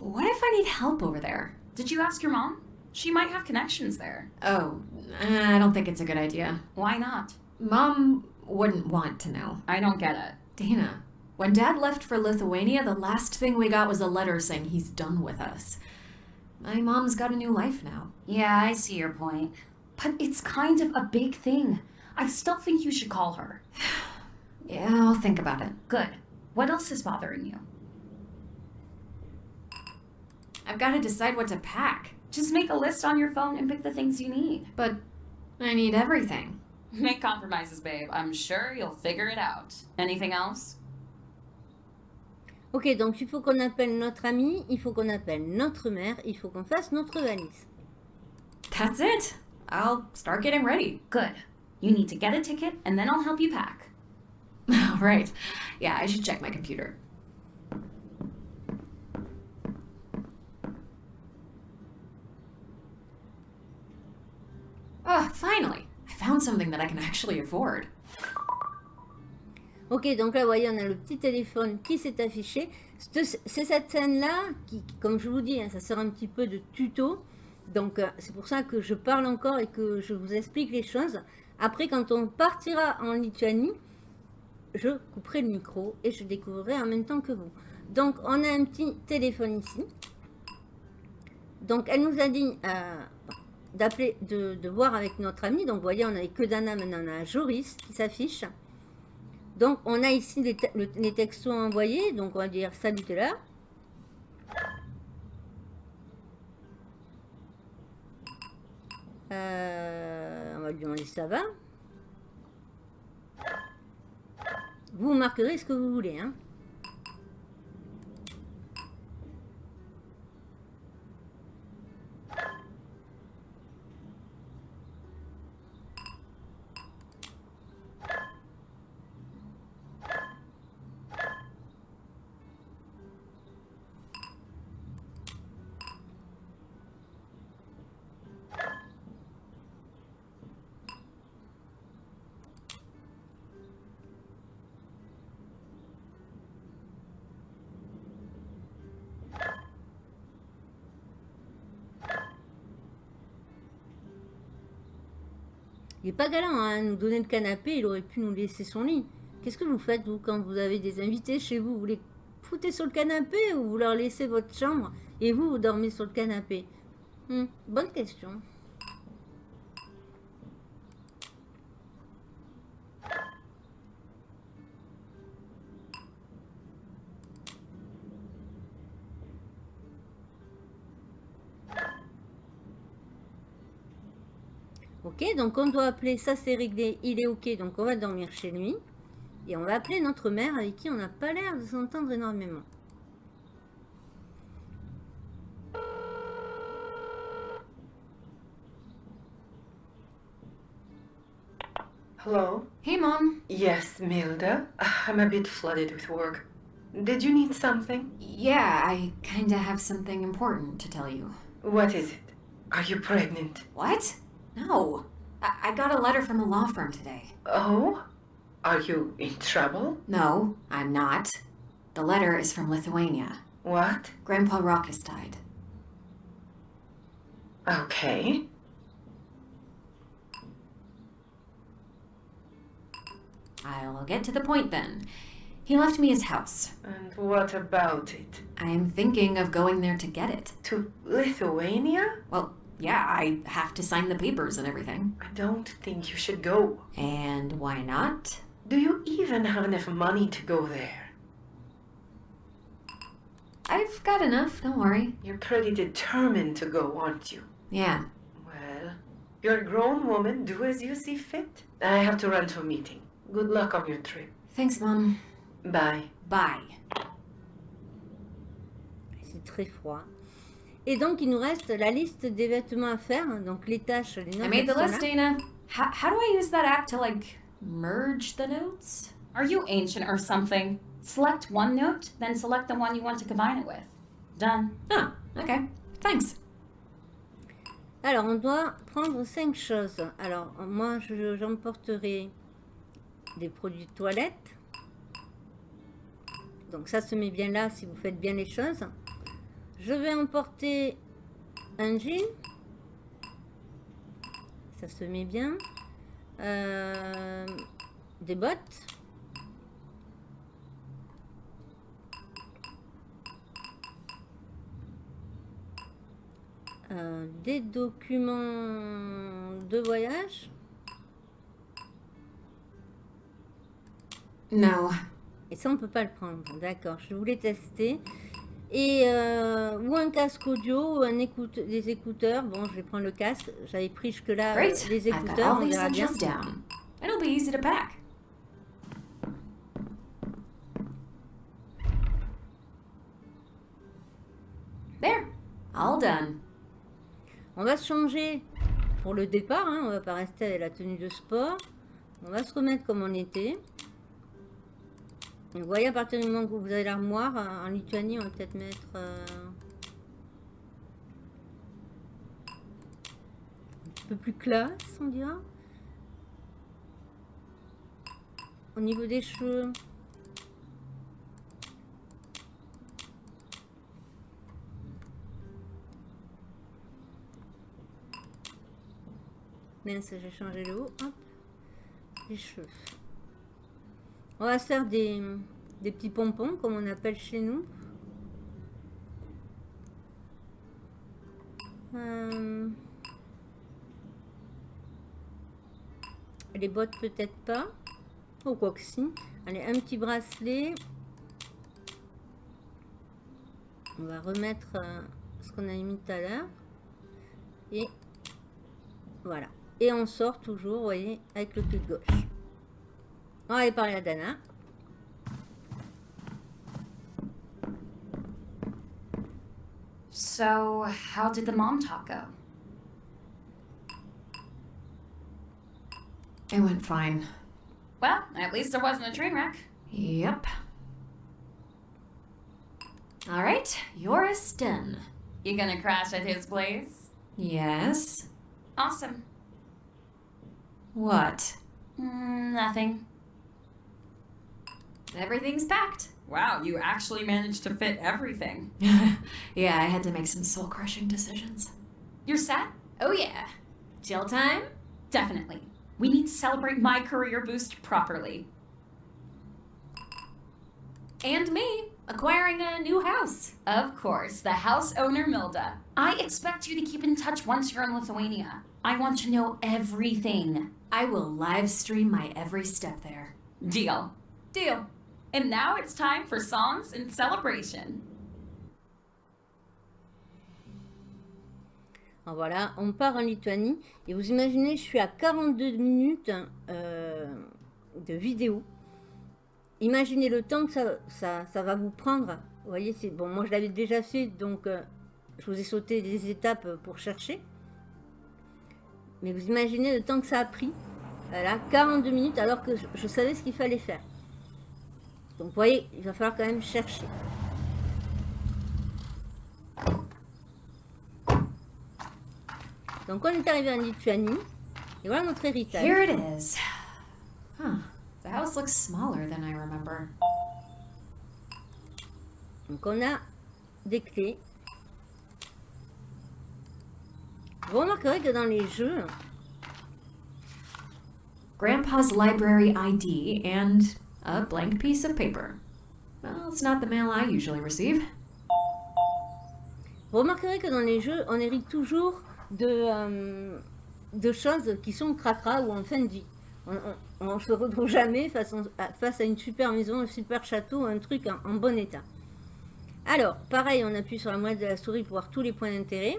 What if I need help over there? Did you ask your mom? She might have connections there. Oh, I don't think it's a good idea. Why not? Mom wouldn't want to know. I don't get it. Dana, when Dad left for Lithuania, the last thing we got was a letter saying he's done with us. My mom's got a new life now. Yeah, I see your point. But it's kind of a big thing. I still think you should call her. *sighs* Yeah, I'll think about it. Good. What else is bothering you? I've got to decide what to pack. Just make a list on your phone and pick the things you need. But I need everything. *laughs* Make compromises, babe. I'm sure you'll figure it out. Anything else? Ok, donc il faut qu'on appelle notre ami, il faut qu'on appelle notre mère, il faut qu'on fasse notre valise. That's it. I'll start getting ready. Good. You need to get a ticket, and then I'll help you pack. *laughs* right. Yeah, I should check my computer. Oh, finally. I found something that I can actually afford. Ok, donc là, vous voyez, on a le petit téléphone qui s'est affiché. C'est cette scène-là qui, comme je vous dis, hein, ça sert un petit peu de tuto. Donc, euh, c'est pour ça que je parle encore et que je vous explique les choses. Après, quand on partira en Lituanie, je couperai le micro et je découvrirai en même temps que vous. Donc, on a un petit téléphone ici. Donc, elle nous a dit euh, d'appeler, de, de voir avec notre ami. Donc, vous voyez, on n'avait que Dana, maintenant on a Joris qui s'affiche. Donc, on a ici les, te- le- les textos envoyés. Donc, on va dire salut, t'es là. Euh, on va lui demander ça va. Vous marquerez ce que vous voulez. Hein. Il est pas galant hein, nous donner le canapé, il aurait pu nous laisser son lit. Qu'est-ce que vous faites, vous, quand vous avez des invités chez vous? Vous les foutez sur le canapé ou vous leur laissez votre chambre et vous, vous dormez sur le canapé? Hmm, Bonne question. Ok, donc on doit appeler, ça c'est réglé, il est ok, donc on va dormir chez lui. Et on va appeler notre mère avec qui on n'a pas l'air de s'entendre énormément. Hello? Hey, Mom. Yes, Milda. I'm a bit flooded with work. Did you need something? Yeah, I kinda have something important to tell you. What is it? Are you pregnant? What? No. I, I got a letter from a law firm today. Oh? Are you in trouble? No, I'm not. The letter is from Lithuania. What? Grandpa Rokas died. Okay. I'll get to the point then. He left me his house. And what about it? I am thinking of going there to get it. To Lithuania? Well, yeah, I have to sign the papers and everything. I don't think you should go. And why not? Do you even have enough money to go there? I've got enough, don't worry. You're pretty determined to go, aren't you? Yeah. Well, you're a grown woman. Do as you see fit. I have to run to a meeting. Good luck on your trip. Thanks, Mom. Bye. Bye. C'est très froid. Et donc, il nous reste la liste des vêtements à faire. Donc, les tâches, les notes. I made the list. Dana. How, how do I use that app to, like, merge the notes? Are you ancient or something? Select one note, then select the one you want to combine it with. Done. Oh, okay. Thanks. Alors, on doit prendre cinq choses. Alors, moi, je- j'emporterai des produits de toilette. Donc, ça se met bien là si vous faites bien les choses. Je vais emporter un jean. Ça se met bien. Euh, des bottes. Euh, des documents de voyage. No. Et ça, on peut pas le prendre. D'accord, je voulais tester. Et euh, ou un casque audio, ou un écoute, des écouteurs. Bon, je vais prendre le casque. J'avais pris jusque-là euh, Great. les écouteurs, on verra bien. down. It'll be easy to pack. There. All done. On va se changer pour le départ. Hein, on va pas rester avec la tenue de sport. On va se remettre comme on était. Vous voyez, à partir du moment où vous avez l'armoire, en Lituanie, on va peut-être mettre... euh, un peu plus classe, on dira. Au niveau des cheveux. Mince, j'ai changé le haut. Hop. Les cheveux. On va se faire des, petits pompons, comme on appelle chez nous. Euh, Les bottes, peut-être pas. Oh, quoi que si. Allez, un petit bracelet. On va remettre euh, ce qu'on a mis tout à l'heure. Et voilà. Et on sort toujours, vous voyez, avec le pied gauche. On va aller parler à Dana. So, how did the mom talk go? It went fine. Well, at least there wasn't a train wreck. Yep. All right, Yoris done. You gonna crash at his place? Yes. Awesome. What? Mm, nothing. Everything's packed. Wow, you actually managed to fit everything. *laughs* yeah, I had to make some soul crushing decisions. You're set? Oh, yeah. Chill time? Definitely. We need to celebrate my career boost properly. And me, acquiring a new house. Of course, the house owner Milda. I expect you to keep in touch once you're in Lithuania. I want to know everything. I will live stream my every step there. Deal. Deal. And now it's time for songs and celebration. Alors voilà, on part en Lituanie. Et vous imaginez, je suis à 42 minutes euh, de vidéo. Imaginez le temps que ça, ça, ça va vous prendre. Vous voyez, bon, moi je l'avais déjà fait, donc euh, je vous ai sauté des étapes pour chercher. Mais vous imaginez le temps que ça a pris. Voilà, 42 minutes alors que je savais ce qu'il fallait faire. Donc vous voyez, il va falloir quand même chercher. Donc on est arrivé en Lituanie. Et voilà notre héritage. Here it is. Huh. The house looks smaller than I remember. Donc on a des clés. Vous remarquerez que dans les jeux, Grandpa's library ID and a blank piece of paper. Well, it's not the mail I usually receive. vous remarquerez que dans les jeux, on hérite toujours de, euh, de choses qui sont cracra ou en fin de vie. On ne se retrouve jamais face, face à une super maison, un super château, un truc en, en bon état. Alors, pareil, on appuie sur la molette de la souris pour voir tous les points d'intérêt.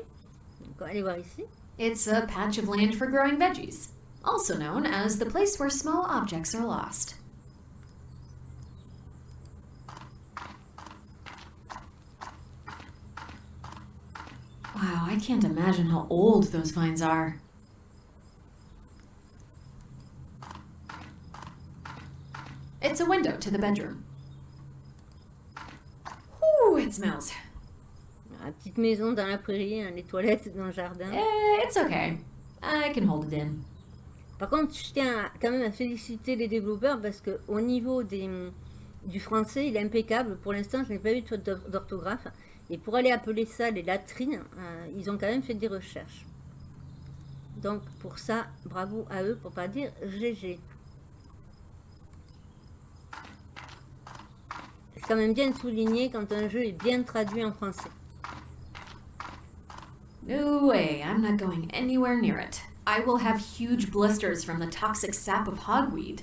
Donc, allez voir ici. It's a patch of land for growing veggies, also known as the place where small objects are lost. Wow, I can't imagine how old those vines are. It's a window to the bedroom. Ooh, it smells. La petite maison dans la prairie, hein, les toilettes dans le jardin. Eh, it's okay. I can hold it in. Par contre, je tiens à- quand même à féliciter les développeurs parce que au niveau des, du français, il est impeccable. Pour l'instant, je n'ai pas eu de faute d'or- d'orthographe. Et pour aller appeler ça les latrines, euh, ils ont quand même fait des recherches. Donc pour ça, bravo à eux pour pas dire GG. C'est quand même bien de souligner quand un jeu est bien traduit en français. No way, I'm not going anywhere near it. I will have huge blisters from the toxic sap of hogweed.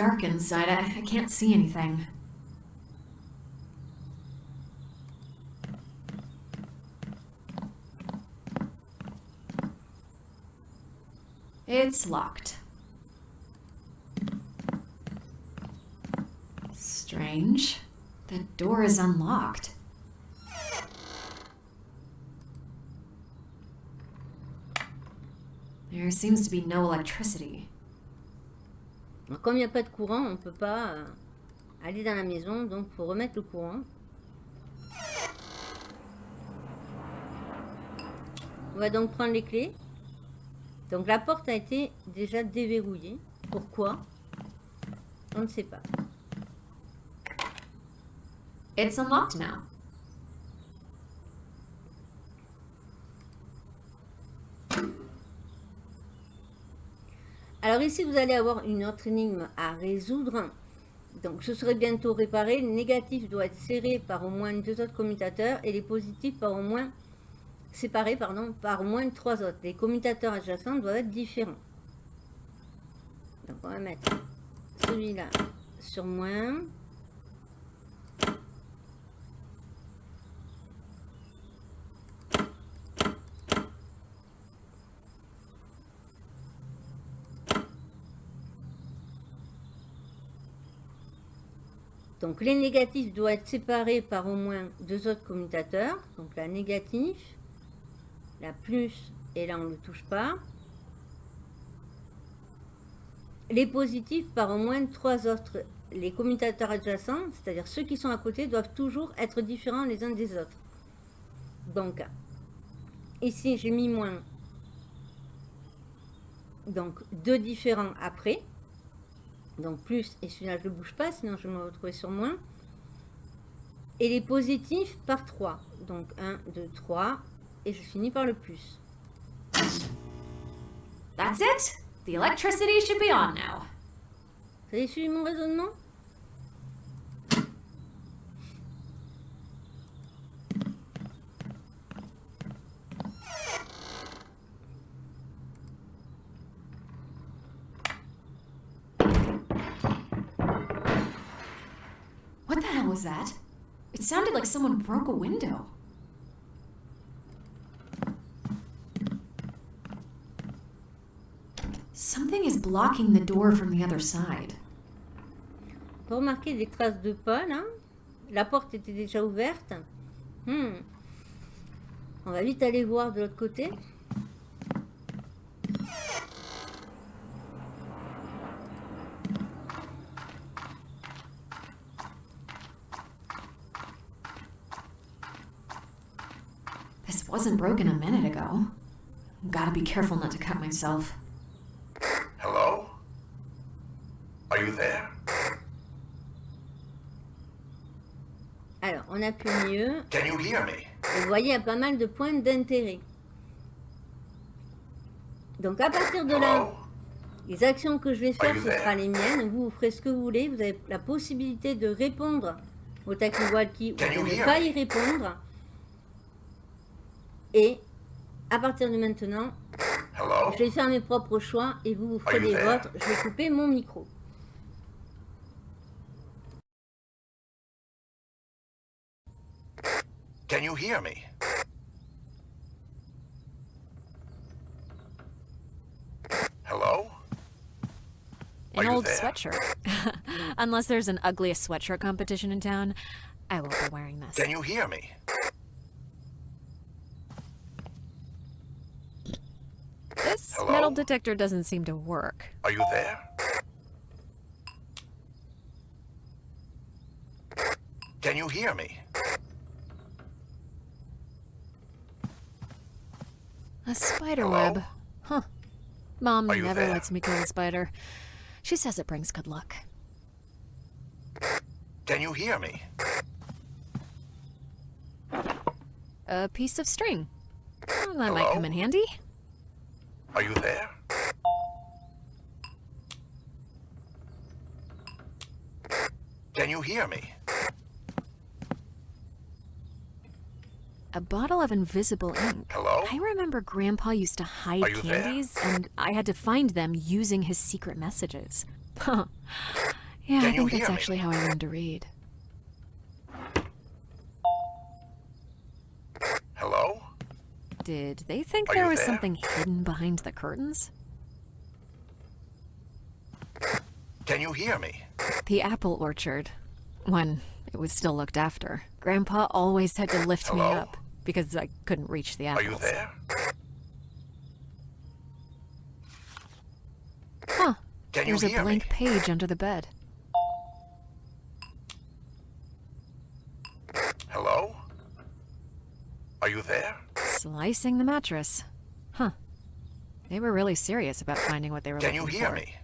Dark inside. I, I can't see anything. It's locked. Strange. The door is unlocked. There seems to be no electricity. Comme il n'y a pas de courant, on ne peut pas euh, aller dans la maison, donc il faut remettre le courant. On va donc prendre les clés. Donc la porte a été déjà déverrouillée. Pourquoi? On ne sait pas. It's unlocked now. Alors ici, vous allez avoir une autre énigme à résoudre. Donc, ce serait bientôt réparé. Le négatif doit être serré par au moins deux autres commutateurs et les positifs par au moins séparés par au moins trois autres. Les commutateurs adjacents doivent être différents. Donc, on va mettre celui-là sur moins. Donc les négatifs doivent être séparés par au moins deux autres commutateurs. Donc la négatif, la plus, et là on ne le touche pas. les positifs par au moins trois autres. Les commutateurs adjacents, c'est-à-dire ceux qui sont à côté, doivent toujours être différents les uns des autres. Donc, ici, j'ai mis moins. Donc, deux différents après. Donc, plus, et celui-là, je ne le bouge pas, sinon je vais me retrouver sur moins. Et les positifs par 3. Donc, 1, 2, 3. Et je finis par le plus. That's it. The electricity should be on now. Vous avez suivi mon raisonnement What the hell was that? It sounded like someone broke a window. Something is blocking the door from the other side. On peut remarquer des traces de pas là. La porte était déjà ouverte. Hmm. On va vite aller voir de l'autre côté. Wasn't broken a minute ago. Gotta be careful not to cut myself. Hello? Are you there? Alors, on appuie mieux. Can you hear me? Vous voyez, il y a pas mal de points d'intérêt. Donc, à partir de là, les actions que je vais faire, ce sera les miennes. Vous, vous ferez ce que vous voulez. Vous avez la possibilité de répondre au talkie-walkie ou de ne pas y répondre. Et à partir de maintenant, Hello? je vais faire mes propres choix et vous, vous ferez Are you les there? vôtres. Je vais couper mon micro. Can you hear me? Hello? An old there? sweatshirt. *laughs* Unless there's an ugliest sweatshirt competition in town, I won't be wearing this. Can you hear me? This Hello? Metal detector doesn't seem to work. Are you there? Can you hear me? A spider Hello? web. Huh. Mom never there? lets me kill a spider. She says it brings good luck. Can you hear me? A piece of string. Well, that might come in handy. Are you there? Can you hear me? A bottle of invisible ink. Hello? I remember Grandpa used to hide you there? candies, and I had to find them using his secret messages. *laughs* Huh. Yeah, I Can you think that's hear me? actually how I learned to read. Hello? Did they think Are there was there? something hidden behind the curtains? Can you hear me? The apple orchard. When it was still looked after. Grandpa always had to lift me up because I couldn't reach the apples. Are you there? Huh. Can you There's a blank me? page under the bed. Hello? Are you there? Slicing the mattress. Huh. They were really serious about finding what they were Can looking for. Can you hear for. me?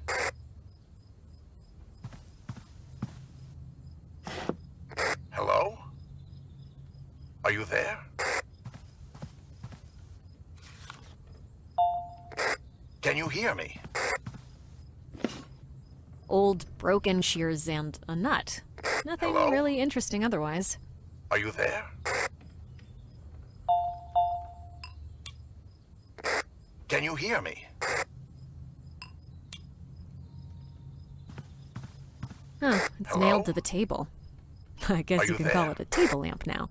Hello? Are you there? Can you hear me? Old broken shears and a nut. Nothing Hello? really interesting otherwise. Are you there? Can you hear me? Huh, it's Hello? nailed to the table. *laughs* I guess you you can call it a table lamp now.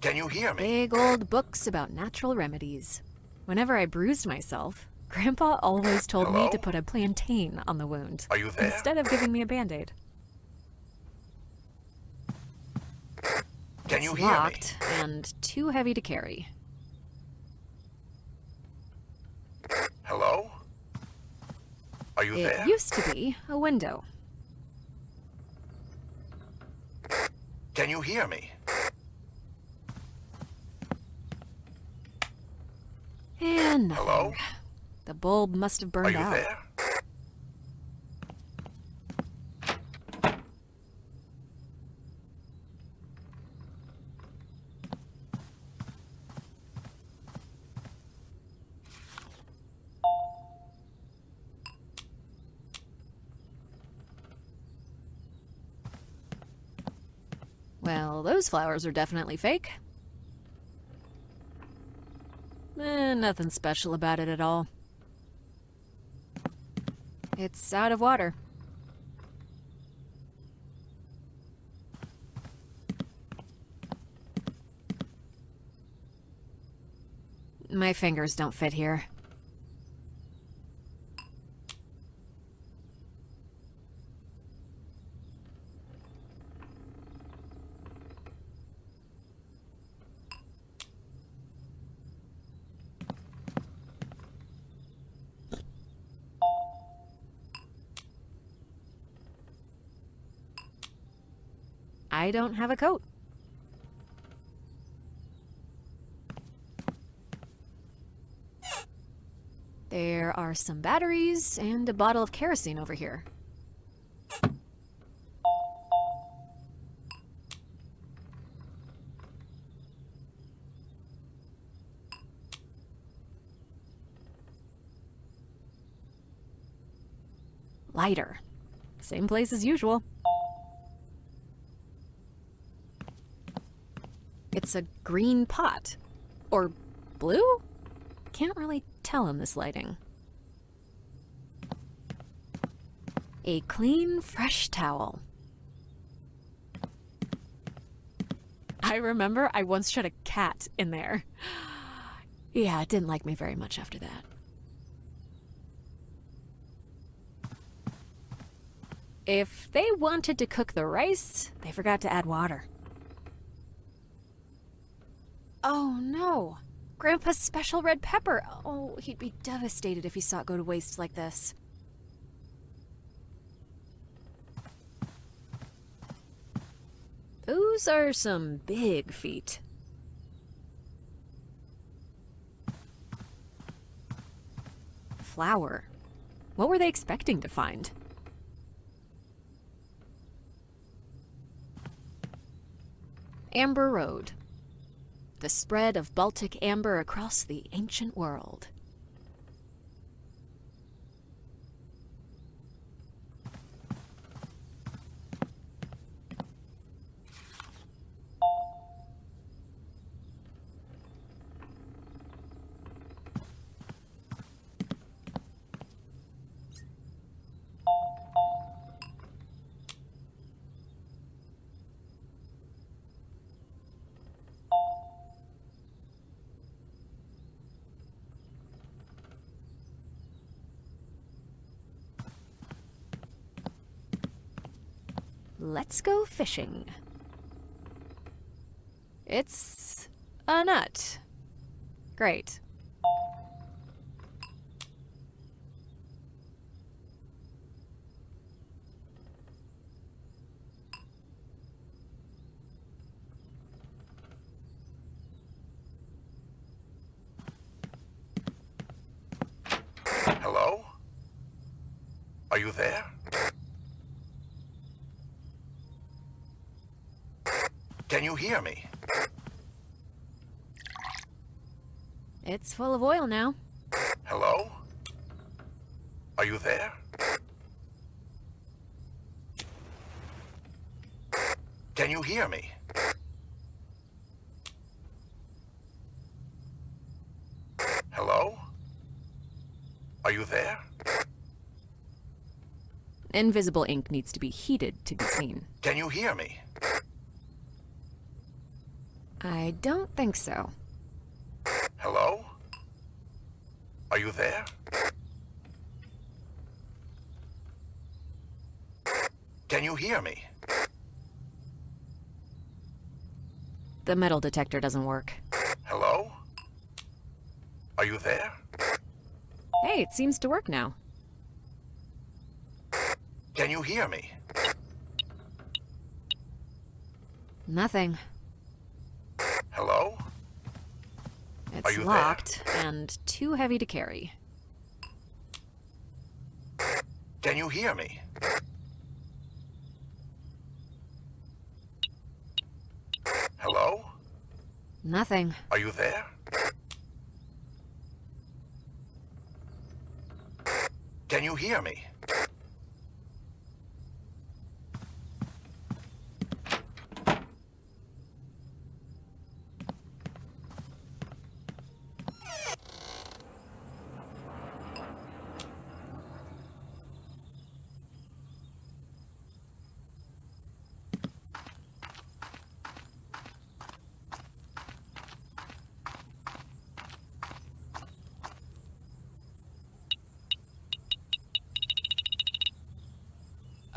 Can you hear me? Big old books about natural remedies. Whenever I bruised myself, Grandpa always told me to put a plantain on the wound Are you there? instead of giving me a band-aid. Can you it's hear me? locked and too heavy to carry. Hello? Are you there? It used to be a window. Can you hear me? And nothing. Hello? The bulb must have burned Are you out. there? Those flowers are definitely fake. Eh, nothing special about it at all. It's out of water. My fingers don't fit here. I don't have a coat. There are some batteries and a bottle of kerosene over here. Lighter. Same place as usual. It's a green pot. Or blue? Can't really tell in this lighting. A clean, fresh towel. I remember I once shut a cat in there. Yeah, it didn't like me very much after that. If they wanted to cook the rice, they forgot to add water. Oh no! Grandpa's special red pepper! Oh, he'd be devastated if he saw it go to waste like this. Those are some big feet. Flour. What were they expecting to find? Amber Road. The spread of Baltic amber across the ancient world. Let's go fishing. It's a nut. Great. Hello? Are you there? Can you hear me? It's full of oil now. Hello? Are you there? Can you hear me? Hello? Are you there? Invisible ink needs to be heated to be seen. Can you hear me? I don't think so. Hello? Are you there? Can you hear me? The metal detector doesn't work. Hello? Are you there? Hey, it seems to work now. Can you hear me? Nothing. Hello? It's you there? locked and too heavy to carry. Can you hear me? Hello? Nothing. Are you there? Can you hear me?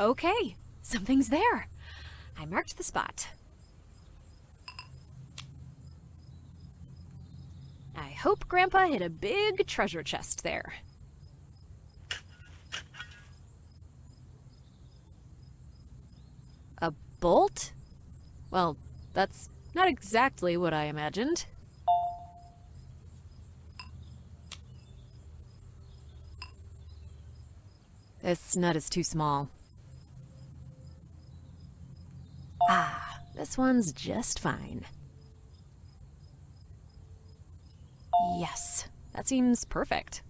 Okay, something's there. I marked the spot. I hope Grandpa hid a big treasure chest there. A bolt? Well, that's not exactly what I imagined. This nut is too small. This one's just fine. Yes, that seems perfect.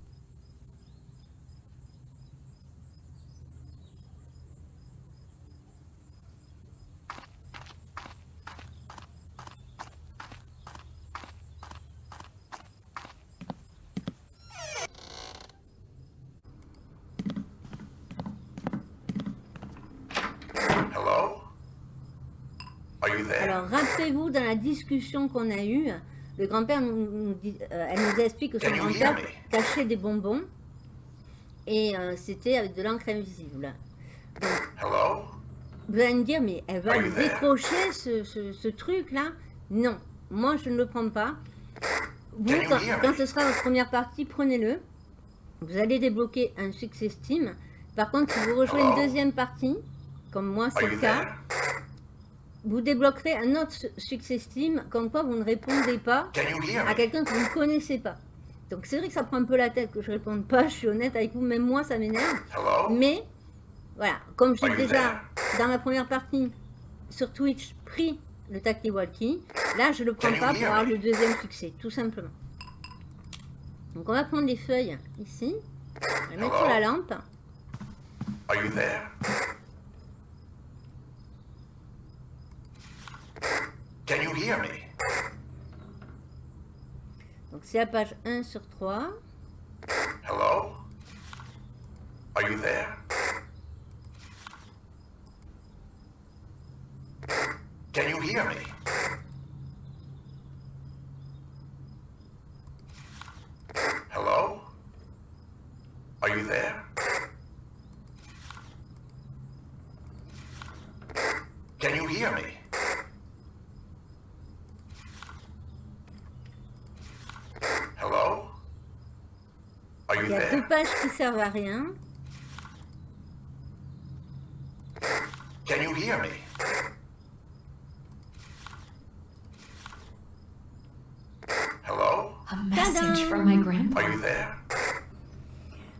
Discussion qu'on a eue, le grand-père nous, nous dit, euh, elle nous explique que son grand-père cachait des bonbons et euh, c'était avec de l'encre invisible. Hello? Vous allez me dire, mais elle va décrocher ce, ce- ce truc-là? Non, moi je ne le prends pas. Vous, quand, quand ce sera votre première partie, prenez-le. Vous allez débloquer un succès Steam. Par contre, si vous rejoignez une deuxième partie, comme moi c'est le cas? Vous débloquerez un autre su- succès Steam, comme quoi vous ne répondez pas à quelqu'un que vous ne connaissez pas. Donc c'est vrai que ça prend un peu la tête que je réponde pas, je suis honnête avec vous, même moi ça m'énerve. Mais voilà, comme j'ai déjà dans la première partie sur Twitch pris le Taki Walkie, là je le prends pas pour avoir le deuxième succès, tout simplement. Donc on va prendre les feuilles ici, on va les mettre sur la lampe. Are you there? Can you hear me? Donc c'est la page 1 sur 3. Hello? Are you there? Can you hear me? Hello? Are you there? Pages qui servent à rien. Can you hear me? Hello? A message from my grandpa. Are you there?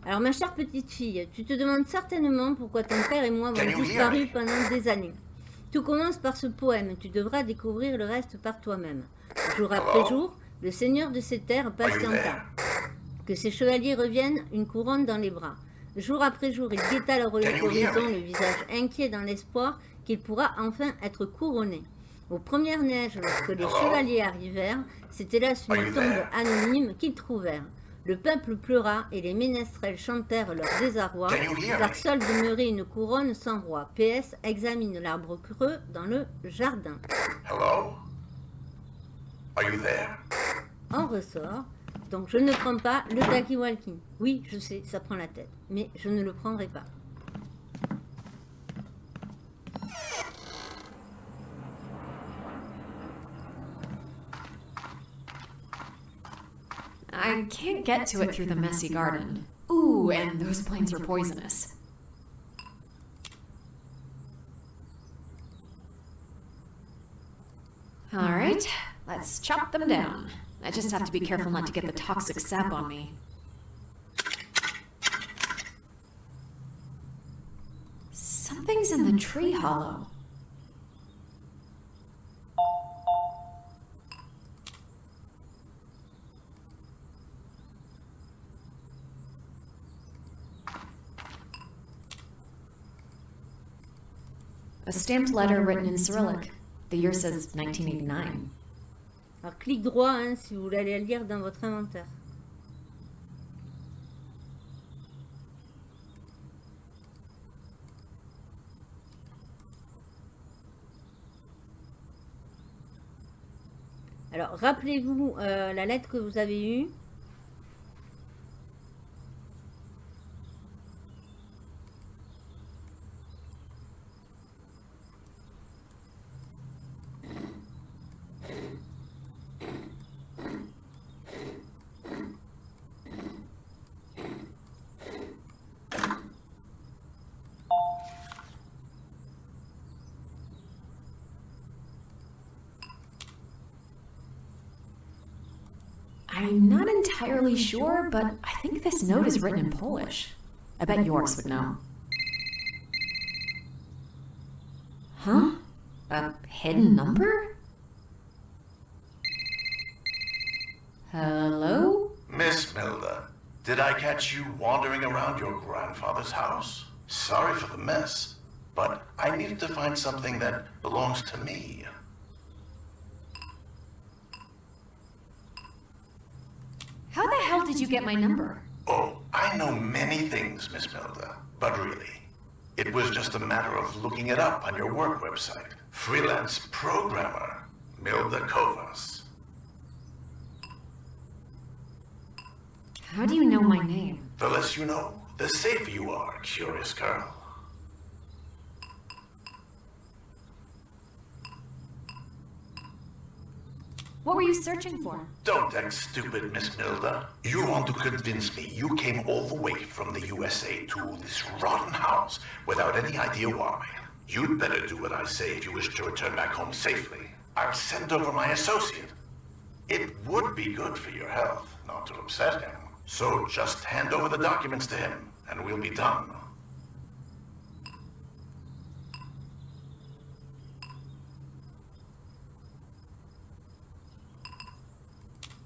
Alors ma chère petite fille, tu te demandes certainement pourquoi ton père et moi avons disparu pendant des années. Tout commence par ce poème, tu devras découvrir le reste par toi-même. Jour après Hello? jour, le seigneur de ces terres patienta. Que ses chevaliers reviennent, une couronne dans les bras. Jour après jour, il guetta leur Can you hear horizon, me? le visage inquiet dans l'espoir qu'il pourra enfin être couronné. Aux premières neiges, lorsque les chevaliers arrivèrent, c'était là Are une tombe anonyme qu'ils trouvèrent. Le peuple pleura et les ménestrels chantèrent leur désarroi, car seule demeurait une couronne sans roi. PS examine l'arbre creux dans le jardin. Hello? Are you there? En ressort, donc je ne prends pas le Takiwalki. Oui, je sais, ça prend la tête, mais je ne le prendrai pas. I can't get to it through the messy garden. Ooh, and those plants are poisonous. Alright, let's chop them down. I just have to be careful not to get the toxic sap on me. Something's in the tree hollow. A stamped letter written in Cyrillic. The year says 1989. Alors clic droit hein, si vous voulez aller le lire dans votre inventaire. Alors rappelez-vous euh, la lettre que vous avez eue. Entirely sure, but I think this note is written in Polish. I bet yours would know. Huh? A hidden number? Hello? Miss Milda, did I catch you wandering around your grandfather's house? Sorry for the mess, but I needed to find something that belongs to me. How the hell did you get my number? Oh, I know many things, Miss Milda, but really, it was just a matter of looking it up on your work website. Freelance programmer, Milda Kovas. How do you know my name? The less you know, the safer you are, curious girl. What were you searching for? Don't act stupid, Miss Milda. You want to convince me you came all the way from the USA to this rotten house without any idea why. You'd better do what I say if you wish to return back home safely. I've sent over my associate. It would be good for your health not to upset him. So just hand over the documents to him, and we'll be done.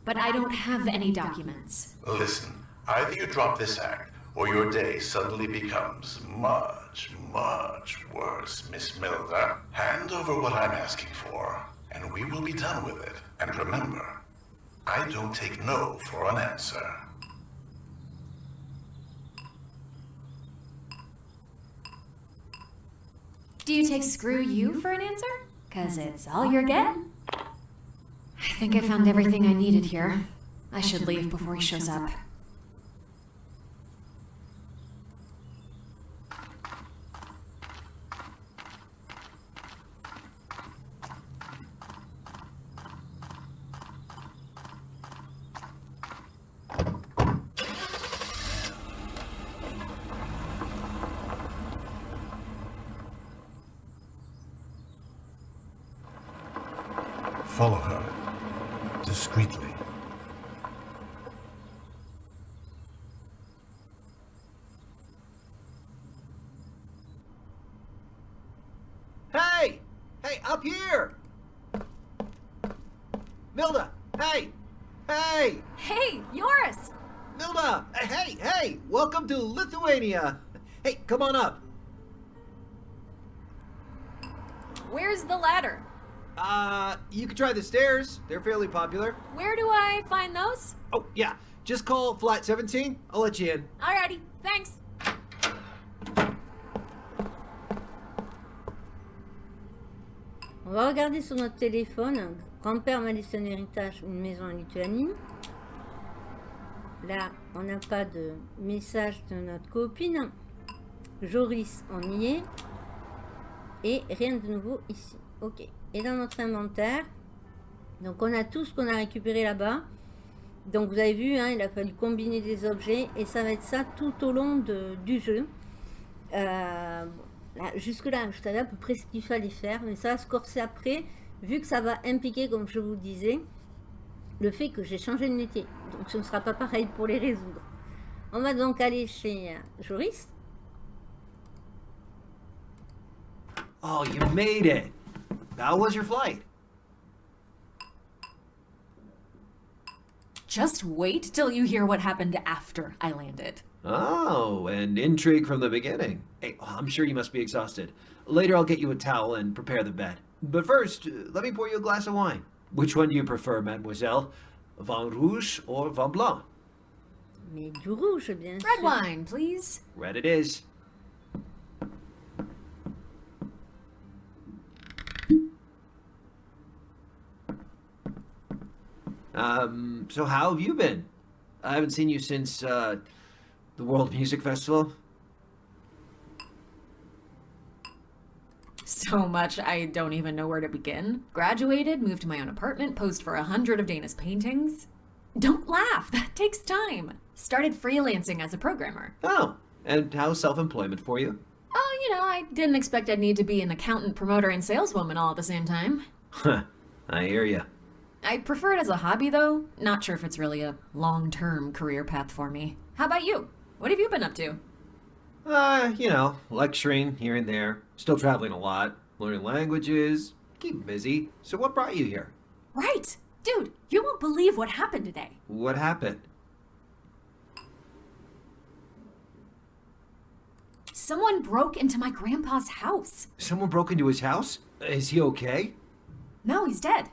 But I don't have any documents. Listen, either you drop this act, or your day suddenly becomes much, much worse, Miss Milda. Hand over what I'm asking for, and we will be done with it. And remember, I don't take no for an answer. Do you take screw you for an answer? Cause it's all you're getting? I think I found everything I needed here. I should leave before he shows up. Follow her. Discreetly. Hey! Hey, up here! Milda! Hey! Hey! Hey, Yoris! Milda! Hey, hey! Welcome to Lithuania! Hey, come on up. Where's the ladder? Uh, you could try the stairs. They're fairly popular. Where do I find those? Oh, yeah. Just call flat 17. I'll let you in. Alrighty, thanks. On va regarder sur notre téléphone. Grand-père m'a laissé un héritage, une maison en Lituanie. Là, on n'a pas de message de notre copine. Joris, on y est. Et rien de nouveau ici. Ok. Et dans notre inventaire, donc on a tout ce qu'on a récupéré là-bas. Donc vous avez vu, hein, il a fallu combiner des objets et ça va être ça tout au long du jeu. Euh, là, Jusque-là, je savais à peu près ce qu'il fallait faire, mais ça va se corser après, vu que ça va impliquer, comme je vous disais, le fait que j'ai changé de métier. Donc ce ne sera pas pareil pour les résoudre. On va donc aller chez Joris. Oh, you made it. How was your flight? Just wait till you hear what happened after I landed. Oh, and intrigue from the beginning. Hey, I'm sure you must be exhausted. Later, I'll get you a towel and prepare the bed. But first, uh, let me pour you a glass of wine. Which one do you prefer, mademoiselle? Vin rouge or vin blanc? Mais du rouge, bien Red wine, please. Red it is. Um, so how have you been? I haven't seen you since, uh, the World Music Festival. So much I don't even know where to begin. Graduated, moved to my own apartment, posed for a hundred of Dana's paintings. Don't laugh, that *laughs* takes time. Started freelancing as a programmer. Oh, and how's self-employment for you? Oh, you know, I didn't expect I'd need to be an accountant, promoter, and saleswoman all at the same time. Huh, I hear ya. I prefer it as a hobby, though. Not sure if it's really a long term career path for me. How about you? What have you been up to? Uh, you know, lecturing here and there, still traveling a lot, learning languages, keep busy. So what brought you here? Right! Dude, you won't believe what happened today. What happened? Someone broke into my grandpa's house. Someone broke into his house? Is he okay? No, he's dead.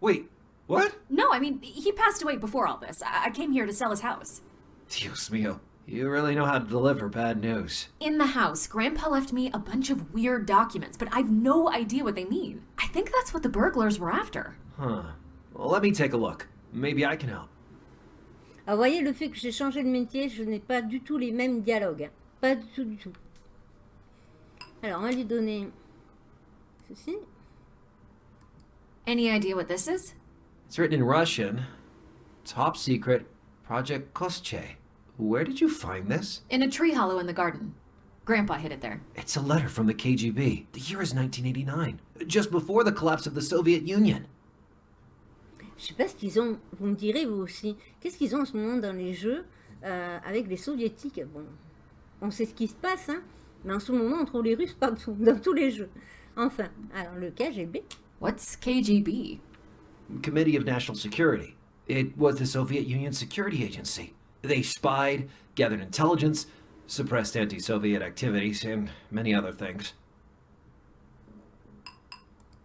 Wait, what? No, I mean, he passed away before all this. I, I came here to sell his house. Dios mío, you really know how to deliver bad news. In the house, Grandpa left me a bunch of weird documents, but I've no idea what they mean. I think that's what the burglars were after. Huh. Well, let me take a look. Maybe I can help. Alors, voyez, le fait que j'ai changé de métier, je n'ai pas du tout les mêmes dialogues. Pas du tout, du tout. Alors, on va lui donner ceci. Any idea what this is? It's written in Russian. Top secret, Project Kostche. Where did you find this? In a tree hollow in the garden. Grandpa hid it there. It's a letter from the KGB. The year is 1989, just before the collapse of the Soviet Union. Je sais pas ce qu'ils ont, vous me direz vous aussi, qu'est-ce qu'ils ont en ce moment dans les jeux euh, avec les soviétiques Bon, on sait ce qui se passe, hein, mais en ce moment on trouve les Russes partout, dans tous les jeux. Enfin, alors le KGB, What's KGB? Committee of National Security. It was the Soviet Union security agency. They spied, gathered intelligence, suppressed anti Soviet activities, and many other things.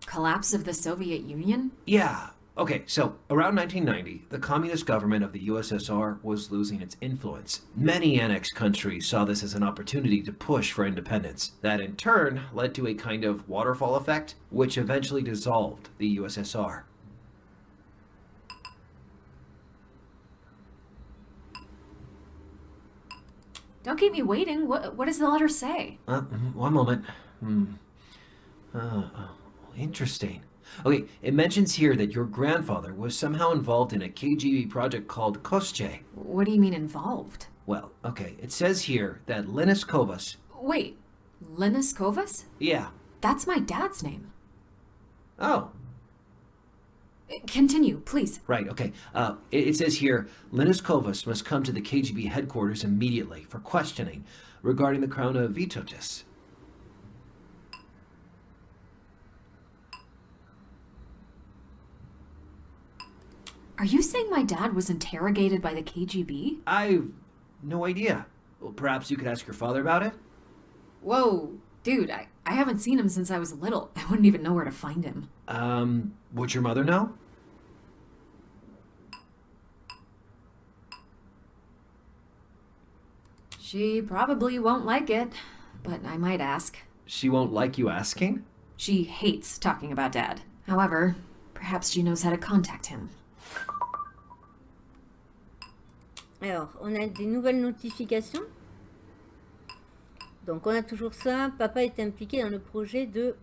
Collapse of the Soviet Union? Yeah. Okay, so around 1990, the communist government of the USSR was losing its influence. Many annexed countries saw this as an opportunity to push for independence. That in turn led to a kind of waterfall effect, which eventually dissolved the USSR. Don't keep me waiting. What, what does the letter say? Uh, mm, one moment. Hmm. Uh, oh, interesting. Okay, it mentions here that your grandfather was somehow involved in a KGB project called Kostche. What do you mean involved? Well, okay, it says here that Linus Kovas. Wait, Linus Kovas? Yeah. That's my dad's name. Oh, Continue, please. right, okay. Uh, it, it says here Linus Kovas must come to the KGB headquarters immediately for questioning regarding the crown of Vitotis. Are you saying my dad was interrogated by the KGB? I've no idea. Well, perhaps you could ask your father about it? Whoa, dude, I, I haven't seen him since I was little. I wouldn't even know where to find him. Um, would your mother know? She probably won't like it, but I might ask. She won't like you asking? She hates talking about dad. However, perhaps she knows how to contact him. Alors, on a des nouvelles notifications. Donc, on a toujours ça. Papa est impliqué dans le projet de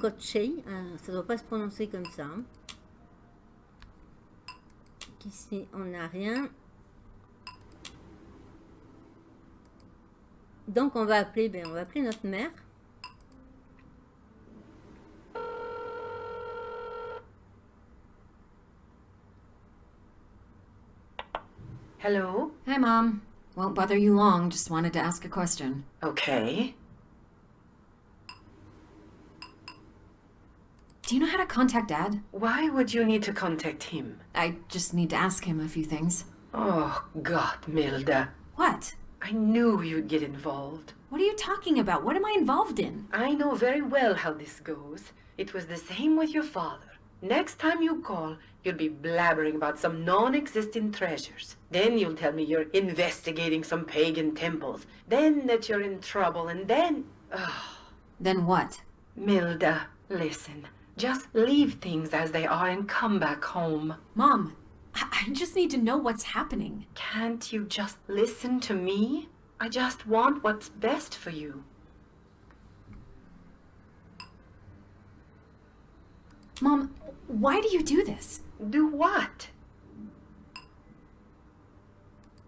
Kotchei. Ah, ça ne doit pas se prononcer comme ça. hein. ici, on n'a rien. Donc, on va appeler, ben, on va appeler notre mère. Hello? Hi, Mom. Won't bother you long, just wanted to ask a question. Okay. Do you know how to contact Dad? Why would you need to contact him? I just need to ask him a few things. Oh, God, Milda. What? I knew you'd get involved. What are you talking about? What am I involved in? I know very well how this goes. It was the same with your father. Next time you call, you'll be blabbering about some non-existent treasures. Then you'll tell me you're investigating some pagan temples. Then that you're in trouble, and then... Oh, Then what? Milda, listen. Just leave things as they are and come back home. Mom, I, I just need to know what's happening. Can't you just listen to me? I just want what's best for you. Mom, why do you do this? Do what?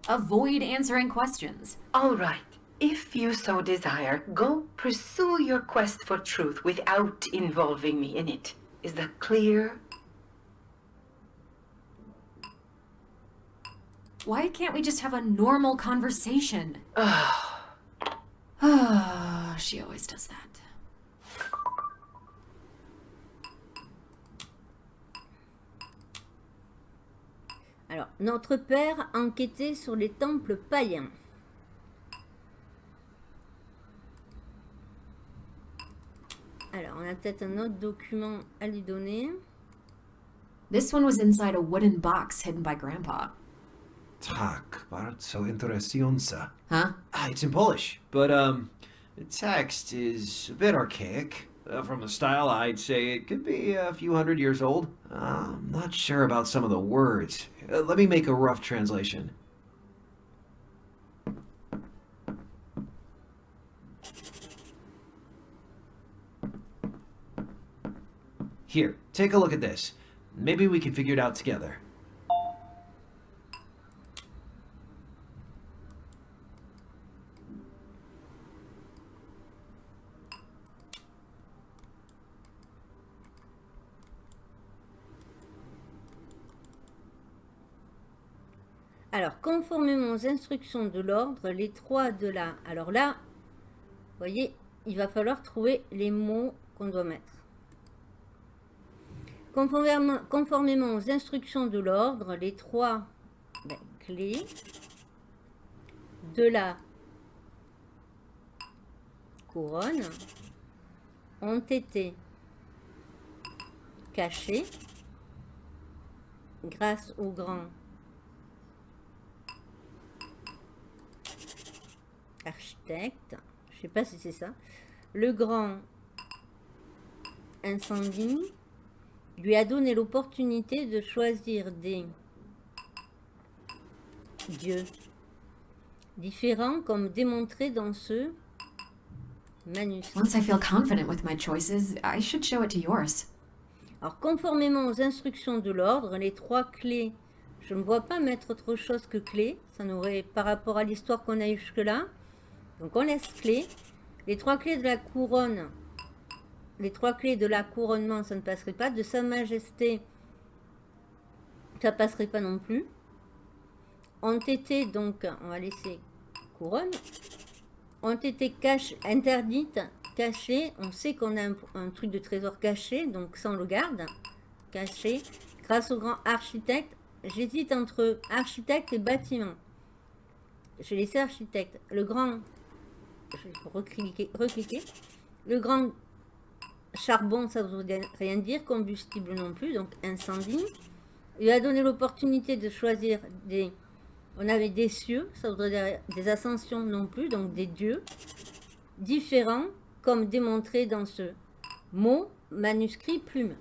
Avoid answering questions. All right. If you so desire, go pursue your quest for truth without involving me in it. Is that clear? Why can't we just have a normal conversation? Oh, *sighs* Ah, *sighs* she always does that. Alors, notre père enquêtait sur les temples païens. Alors, on a peut-être un autre document à lui donner. This one was inside a wooden box hidden by Grandpa. Tak bardzo interesujące. Huh? Ah, it's in Polish, but um, the text is a bit archaic. Uh, from the style, I'd say it could be a few hundred years old. Uh, I'm not sure about some of the words. Uh, let me make a rough translation. Here, take a look at this. Maybe we can figure it out together. Conformément aux instructions de l'ordre, les trois de la... Alors là, vous voyez, il va falloir trouver les mots qu'on doit mettre. Conformément, aux instructions de l'ordre, les trois ben, clés de la couronne ont été cachées grâce au grand architecte, je sais pas si c'est ça, le grand incendie lui a donné l'opportunité de choisir des dieux différents comme démontré dans ce manuscrit. Once I feel confident with my choices, I should show it to yours. Alors, conformément aux instructions de l'ordre, les trois clés, je ne vois pas mettre autre chose que clés. Ça n'aurait, par rapport à l'histoire qu'on a eue jusque-là. Donc, on laisse clés. Les trois clés de la couronne, les trois clés de la couronnement, ça ne passerait pas. De Sa Majesté, ça passerait pas non plus. Ont été, donc, on va laisser couronne, ont été cache, interdites, cachées. On sait qu'on a un, truc de trésor caché, donc ça on le garde. Caché. Grâce au grand architecte, j'hésite entre architecte et bâtiment. Je vais architecte. Le grand, je recliquer. Le grand charbon, ça ne veut rien dire. Combustible non plus, donc incendie. Il a donné l'opportunité de choisir des... On avait des cieux, ça voudrait dire des ascensions non plus, donc des dieux différents, comme démontré dans ce mot manuscrit plume.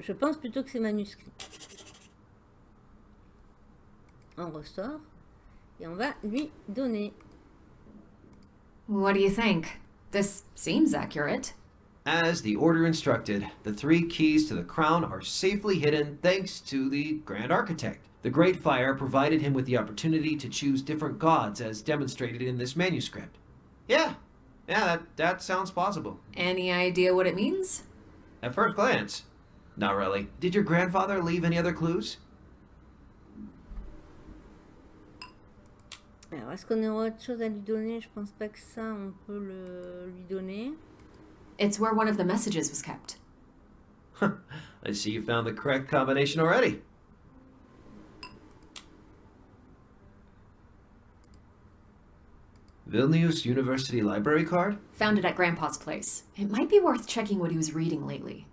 Je pense plutôt que c'est manuscrit. On ressort et on va lui donner. What do you think? This seems accurate. As the order instructed, the three keys to the crown are safely hidden thanks to the Grand Architect. The Great Fire provided him with the opportunity to choose different gods as demonstrated in this manuscript. Yeah, yeah, that, that sounds possible. Any idea what it means? At first glance, not really. Did your grandfather leave any other clues? Alors, est-ce qu'on aura autre chose à lui donner Je pense pas que ça, on peut le lui donner. It's where one of the messages was kept. *laughs* I see you found the correct combination already. Vilnius University Library card? Found it at Grandpa's place. It might be worth checking what he was reading lately.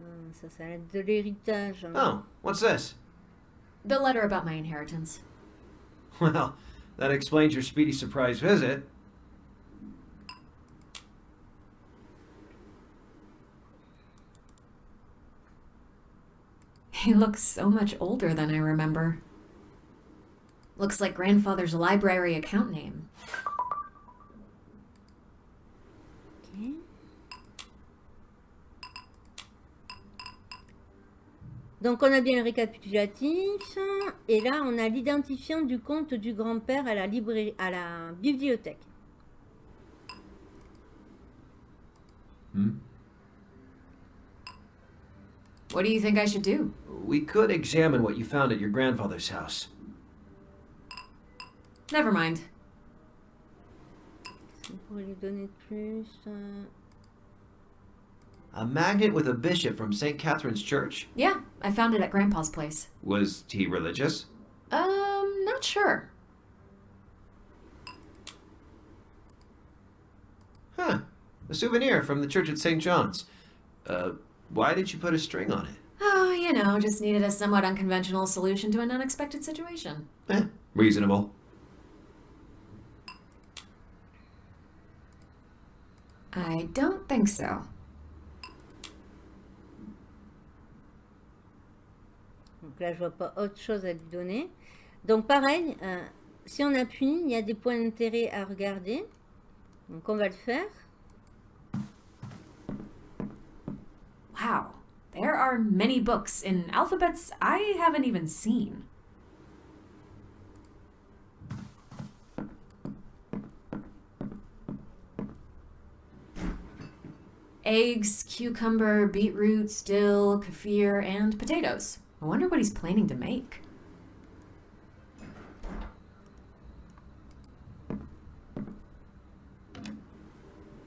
Ah, ça, de l'héritage. hein. Oh, what's this? The letter about my inheritance. *laughs* Well, that explains your speedy surprise visit. He looks so much older than I remember. Looks like grandfather's library account name. Donc on a bien le récapitulatif et là on a l'identifiant du compte du grand-père à la librairie, à la bibliothèque. Hmm? What do you think I should do? We could examine what you found at your grandfather's house. Never mind. On pourrait lui donner plus. euh, A magnet with a bishop from St. Catherine's Church? Yeah, I found it at Grandpa's place. Was he religious? Um, not sure. Huh. A souvenir from the church at St. John's. Uh, why did you put a string on it? Oh, you know, just needed a somewhat unconventional solution to an unexpected situation. Eh, reasonable. I don't think so. Donc là je vois pas autre chose à lui donner. Donc pareil, euh, si on appuie, il y a des points d'intérêt à regarder. Donc on va le faire. Wow, there are many books in alphabets I haven't even seen. Eggs, cucumber, beetroot, dill, kefir, and potatoes. I wonder what he's planning to make.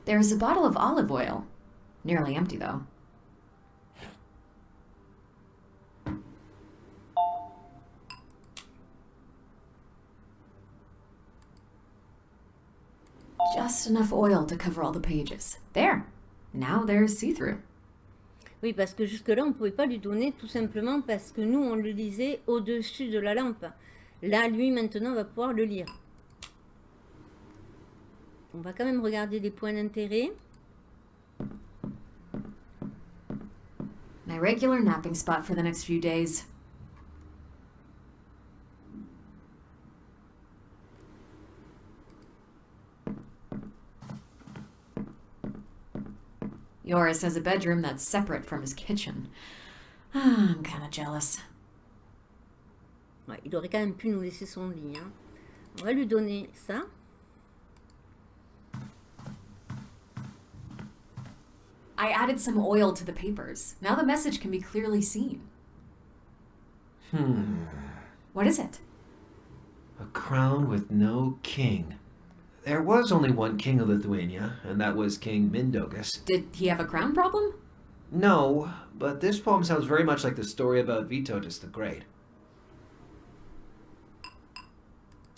There's a bottle of olive oil. Nearly empty, though. Just enough oil to cover all the pages. There. Now there's see-through. Oui, parce que jusque-là, on ne pouvait pas lui donner tout simplement parce que nous, on le lisait au-dessus de la lampe. Là, lui, maintenant, va pouvoir le lire. On va quand même regarder les points d'intérêt. My regular napping spot for the next few days. Yoris has a bedroom that's separate from his kitchen. *sighs* I'm kind of jealous. Ouais, il aurait quand même pu nous laisser son lit. hein. On va lui donner ça. I added some oil to the papers. Now the message can be clearly seen. Hmm. What is it? A crown with no king. There was only one king of Lithuania, and that was King Mindaugas. Did he have a crown problem? No, but this poem sounds very much like the story about Vytautas the Great.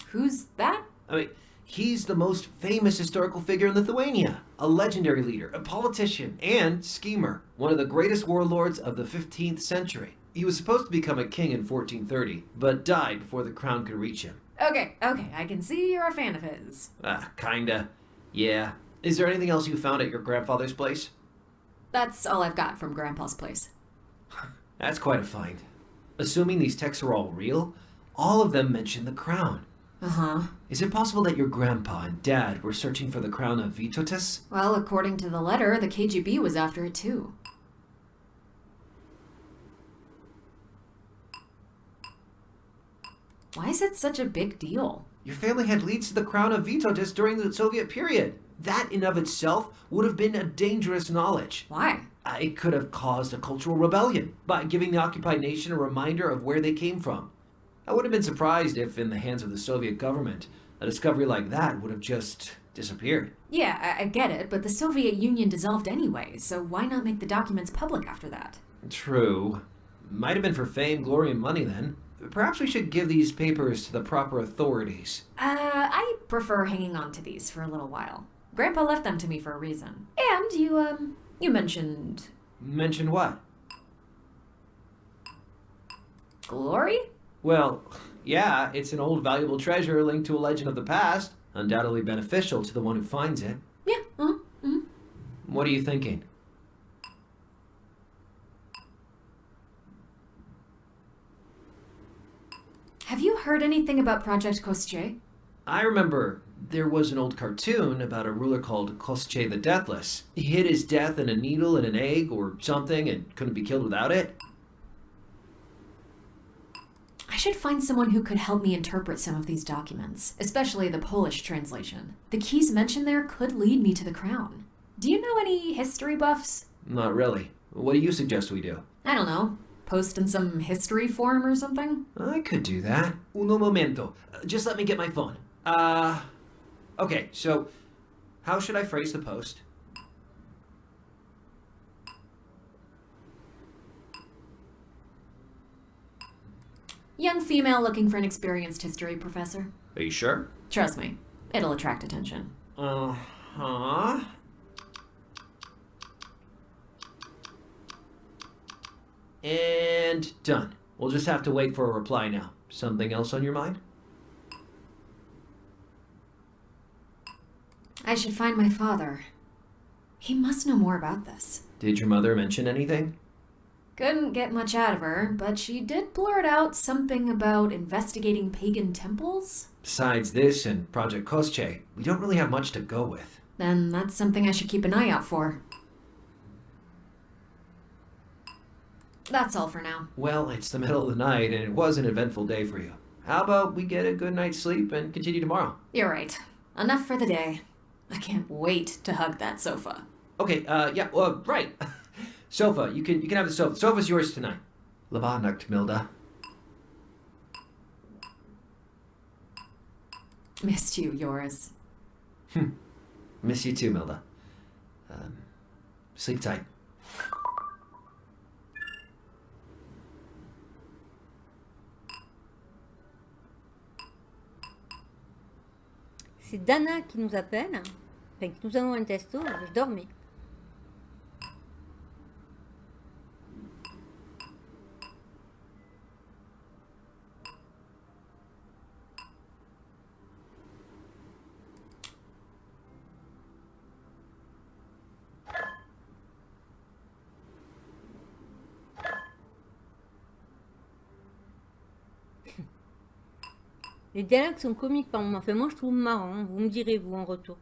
Who's that? I mean, he's the most famous historical figure in Lithuania. A legendary leader, a politician, and schemer. One of the greatest warlords of the 15th century. He was supposed to become a king in 1430, but died before the crown could reach him. Okay, okay, I can see you're a fan of his. Ah, kinda. Yeah. Is there anything else you found at your grandfather's place? That's all I've got from Grandpa's place. *laughs* That's quite a find. Assuming these texts are all real, all of them mention the crown. Uh huh. Is it possible that your grandpa and dad were searching for the crown of Vytautas? Well, according to the letter, the KGB was after it too. Why is it such a big deal? Your family had leads to the crown of Vitodis during the Soviet period. That in of itself would have been a dangerous knowledge. Why? Uh, it could have caused a cultural rebellion by giving the occupied nation a reminder of where they came from. I would have been surprised if, in the hands of the Soviet government, a discovery like that would have just disappeared. Yeah, I, I get it, but the Soviet Union dissolved anyway, so why not make the documents public after that? True. Might have been for fame, glory, and money then. Perhaps we should give these papers to the proper authorities. Uh, I prefer hanging on to these for a little while. Grandpa left them to me for a reason. And you, um, you mentioned. Mentioned what? Glory? Well, yeah, it's an old valuable treasure linked to a legend of the past, undoubtedly beneficial to the one who finds it. Yeah, uh hmm What are you thinking? Have you heard anything about Project Kostche? I remember there was an old cartoon about a ruler called Kostche the Deathless. He hid his death in a needle in an egg or something and couldn't be killed without it. I should find someone who could help me interpret some of these documents, especially the Polish translation. The keys mentioned there could lead me to the crown. Do you know any history buffs? Not really. What do you suggest we do? I don't know. Post in some history forum or something? I could do that. Uno momento. Uh, just let me get my phone. Uh, okay, so how should I phrase the post? Young female looking for an experienced history professor. Are you sure? Trust me, it'll attract attention. Uh And done. We'll just have to wait for a reply now. Something else on your mind? I should find my father. He must know more about this. Did your mother mention anything? Couldn't get much out of her, but she did blurt out something about investigating pagan temples. Besides this and Project Kostche, we don't really have much to go with. Then that's something I should keep an eye out for. That's all for now. Well, it's the middle of the night and it was an eventful day for you. How about we get a good night's sleep and continue tomorrow? You're right. Enough for the day. I can't wait to hug that sofa. Okay, uh, yeah, uh, right. *laughs* sofa, you can you can have the sofa. The sofa's yours tonight. Labanakt, Milda. Missed you, yours. Miss you too, Milda. Um, sleep tight. C'est Dana qui nous appelle. Enfin, nous avons un testo. Je dormais. Les dialogues sont comiques par moments. Enfin, moi, je trouve marrant. Vous me direz, vous, en retour.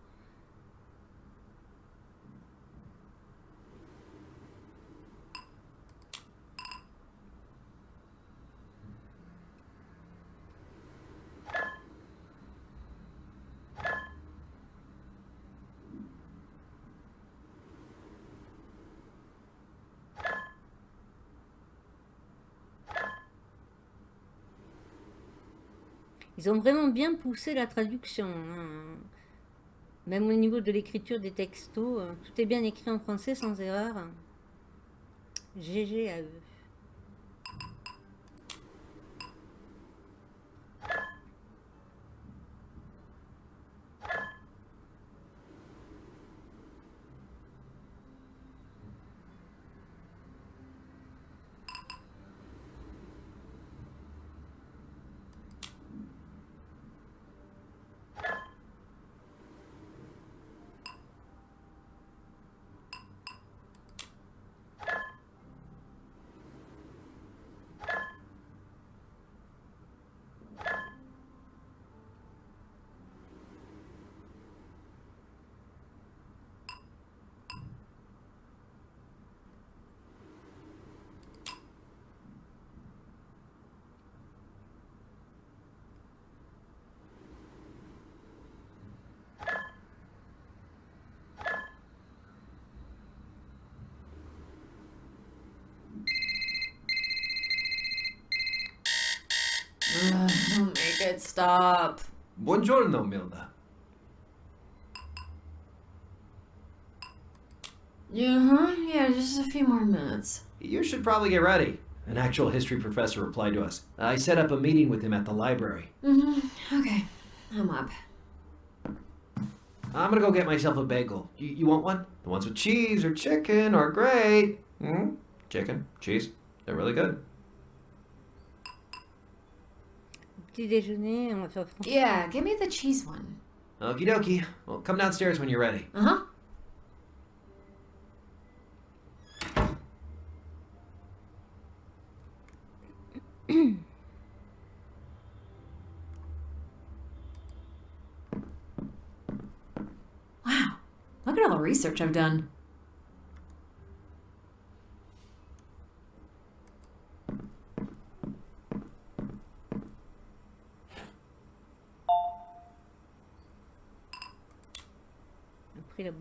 Vraiment bien poussé la traduction. hein. Même au niveau de l'écriture des textos, euh, tout est bien écrit en français sans erreur. GG à eux. It. Stop. Buongiorno, Milda. Yeah, huh? Yeah, just a few more minutes. You should probably get ready. An actual history professor replied to us. I set up a meeting with him at the library. Mm-hmm. Okay. I'm up. I'm gonna go get myself a bagel. You, you want one? The ones with cheese or chicken are great. Hmm? Chicken, cheese, they're really good. Petit déjeuner, on va faire français. Yeah, give me the cheese one. Okie dokie. Well, come downstairs when you're ready. Uh-huh. *clears throat* wow. Look at all the research I've done.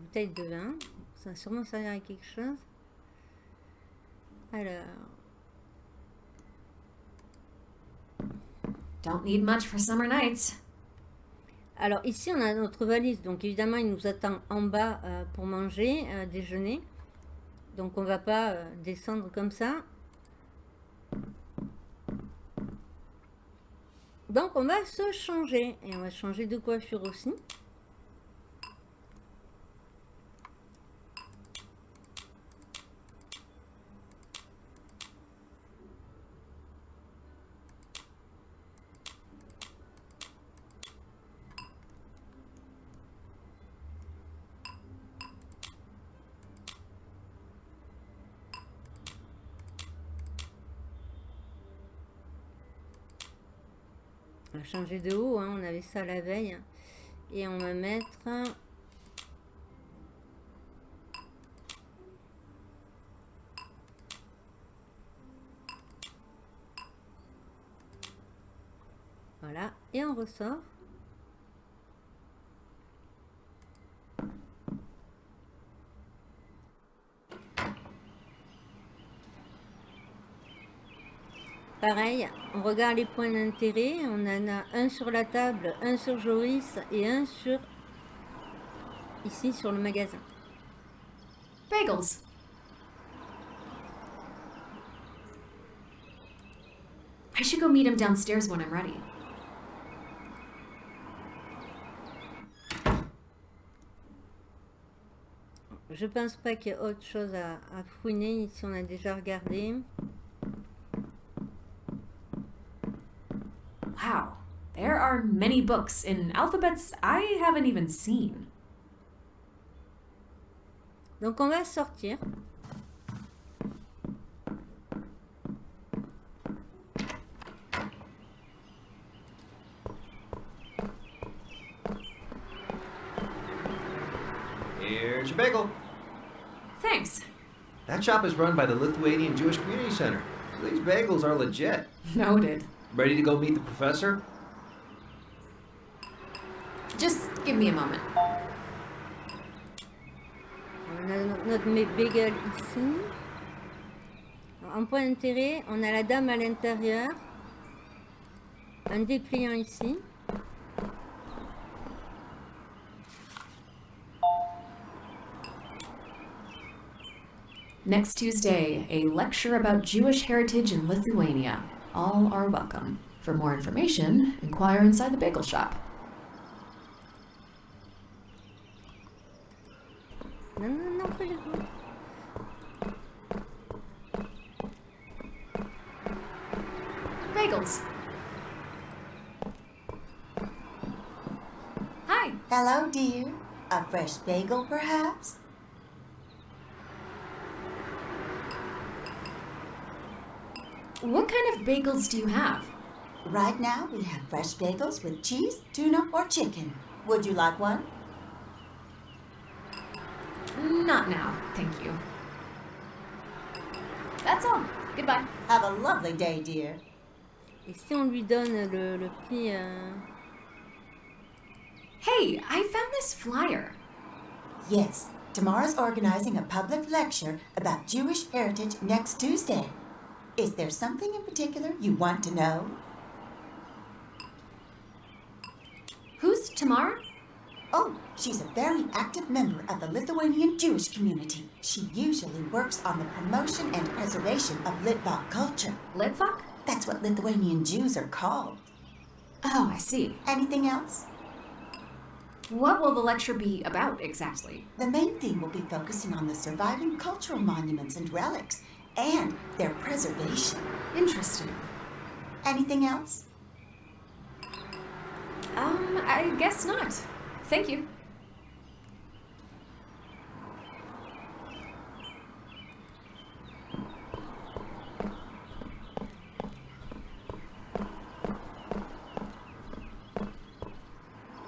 Bouteille de vin. Ça va sûrement servir à quelque chose. Alors, Don't need much for summer nights. alors ici on a notre valise. Donc évidemment il nous attend en bas euh, pour manger, euh, déjeuner. Donc on va pas euh, descendre comme ça. Donc on va se changer. Et on va changer de coiffure aussi. Changer de haut, hein, on avait ça la veille. Et on va mettre... Voilà, et on ressort. Pareil, on regarde les points d'intérêt. On en a un sur la table, un sur Joris et un sur ici sur le magasin. Bagels. I should go meet him downstairs when I'm ready. Je pense pas qu'il y ait autre chose à, à fouiner. Ici, on a déjà regardé. Are many books in alphabets I haven't even seen. Donc, on va sortir. Here's your bagel. Thanks. That shop is run by the Lithuanian Jewish Community Center. So these bagels are legit. *laughs* Noted. Ready to go meet the professor? Just give me a moment. On a notre mes bagel ici. En point d'intérêt, on a la dame à l'intérieur. Un dépliant ici. Next Tuesday, a lecture about Jewish heritage in Lithuania. All are welcome. For more information, inquire inside the bagel shop. Bagels. Hi. Hello, dear. A fresh bagel, perhaps? What kind of bagels do you have? Right now, we have fresh bagels with cheese, tuna, or chicken. Would you like one? Not now, thank you. That's all. Goodbye. Have a lovely day, dear. Et si on lui donne le, le prix... euh, Hey, I found this flyer. Yes, tomorrow's organizing a public lecture about Jewish heritage next Tuesday. Is there something in particular you want to know? Who's Tamara? Oh, she's a very active member of the Lithuanian Jewish community. She usually works on the promotion and preservation of Litvak culture. Litvak? That's what Lithuanian Jews are called. Oh, I see. Anything else? What will the lecture be about exactly? The main theme will be focusing on the surviving cultural monuments and relics and their preservation. Interesting. Anything else? Um, I guess not. Thank you.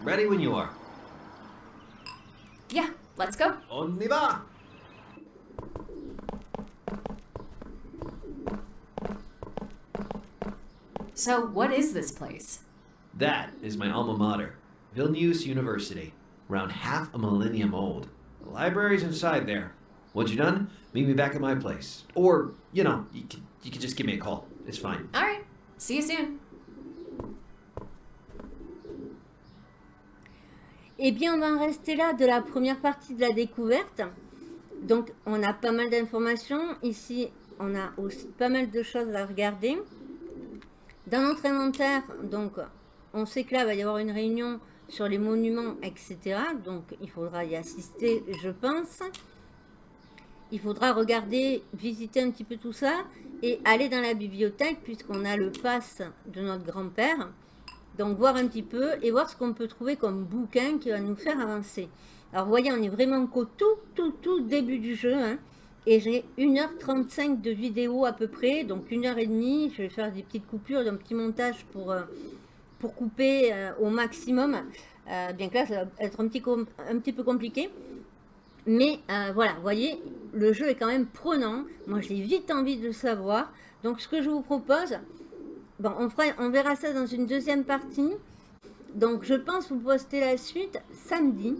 Ready when you are. Yeah, let's go. On y va! So, what is this place? That is my alma mater, Vilnius University, around half a millennium old. The library's inside there. Once you're done, meet me back at my place. Or, you know, you can, you can just give me a call. It's fine. All right. See you soon. Eh bien, on va en rester là de la première partie de la découverte. Donc, on a pas mal d'informations. Ici, on a aussi pas mal de choses à regarder. Dans notre inventaire, donc, on sait que là, il va y avoir une réunion sur les monuments, etc. Donc, il faudra y assister, je pense. Il faudra regarder, visiter un petit peu tout ça et aller dans la bibliothèque puisqu'on a le pass de notre grand-père. Donc, voir un petit peu et voir ce qu'on peut trouver comme bouquin qui va nous faire avancer. Alors, vous voyez, on est vraiment qu'au tout, tout, tout début du jeu. hein. Et j'ai 1h35 de vidéo à peu près, donc 1h30. Je vais faire des petites coupures, un petit montage pour, euh, pour couper euh, au maximum. Euh, bien que là, ça va être un petit, un petit peu compliqué. Mais euh, voilà, vous voyez, le jeu est quand même prenant. Moi, j'ai vite envie de le savoir. Donc, ce que je vous propose, bon, on, fera, on verra ça dans une deuxième partie. Donc, je pense vous poster la suite samedi,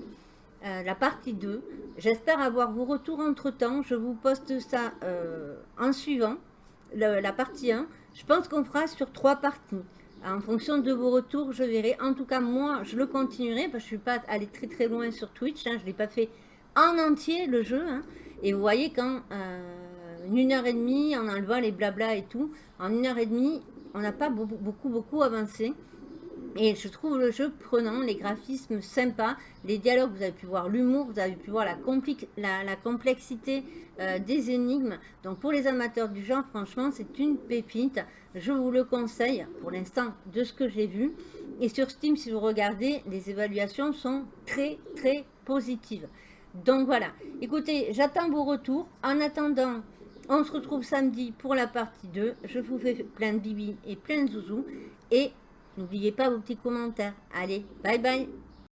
la partie 2. J'espère avoir vos retours entre-temps. Je vous poste ça en suivant la partie 1. Je pense qu'on fera sur trois parties. En fonction de vos retours, je verrai. En tout cas, moi, je le continuerai parce que je ne suis pas allé très très loin sur Twitch. hein. Je ne l'ai pas fait en entier, le jeu. hein. Et vous voyez, quand euh, une heure et demie, en enlevant les blabla et tout, en une heure et demie, on n'a pas beaucoup, beaucoup avancé. Et je trouve le jeu prenant, les graphismes sympas, les dialogues, vous avez pu voir l'humour, vous avez pu voir la, complexité euh, des énigmes. Donc pour les amateurs du genre, franchement, c'est une pépite. Je vous le conseille pour l'instant de ce que j'ai vu. Et sur Steam, si vous regardez, les évaluations sont très très positives. Donc voilà, écoutez, j'attends vos retours. En attendant, on se retrouve samedi pour la partie 2. Je vous fais plein de bibi et plein de zouzous. Et n'oubliez pas vos petits commentaires. Allez, bye bye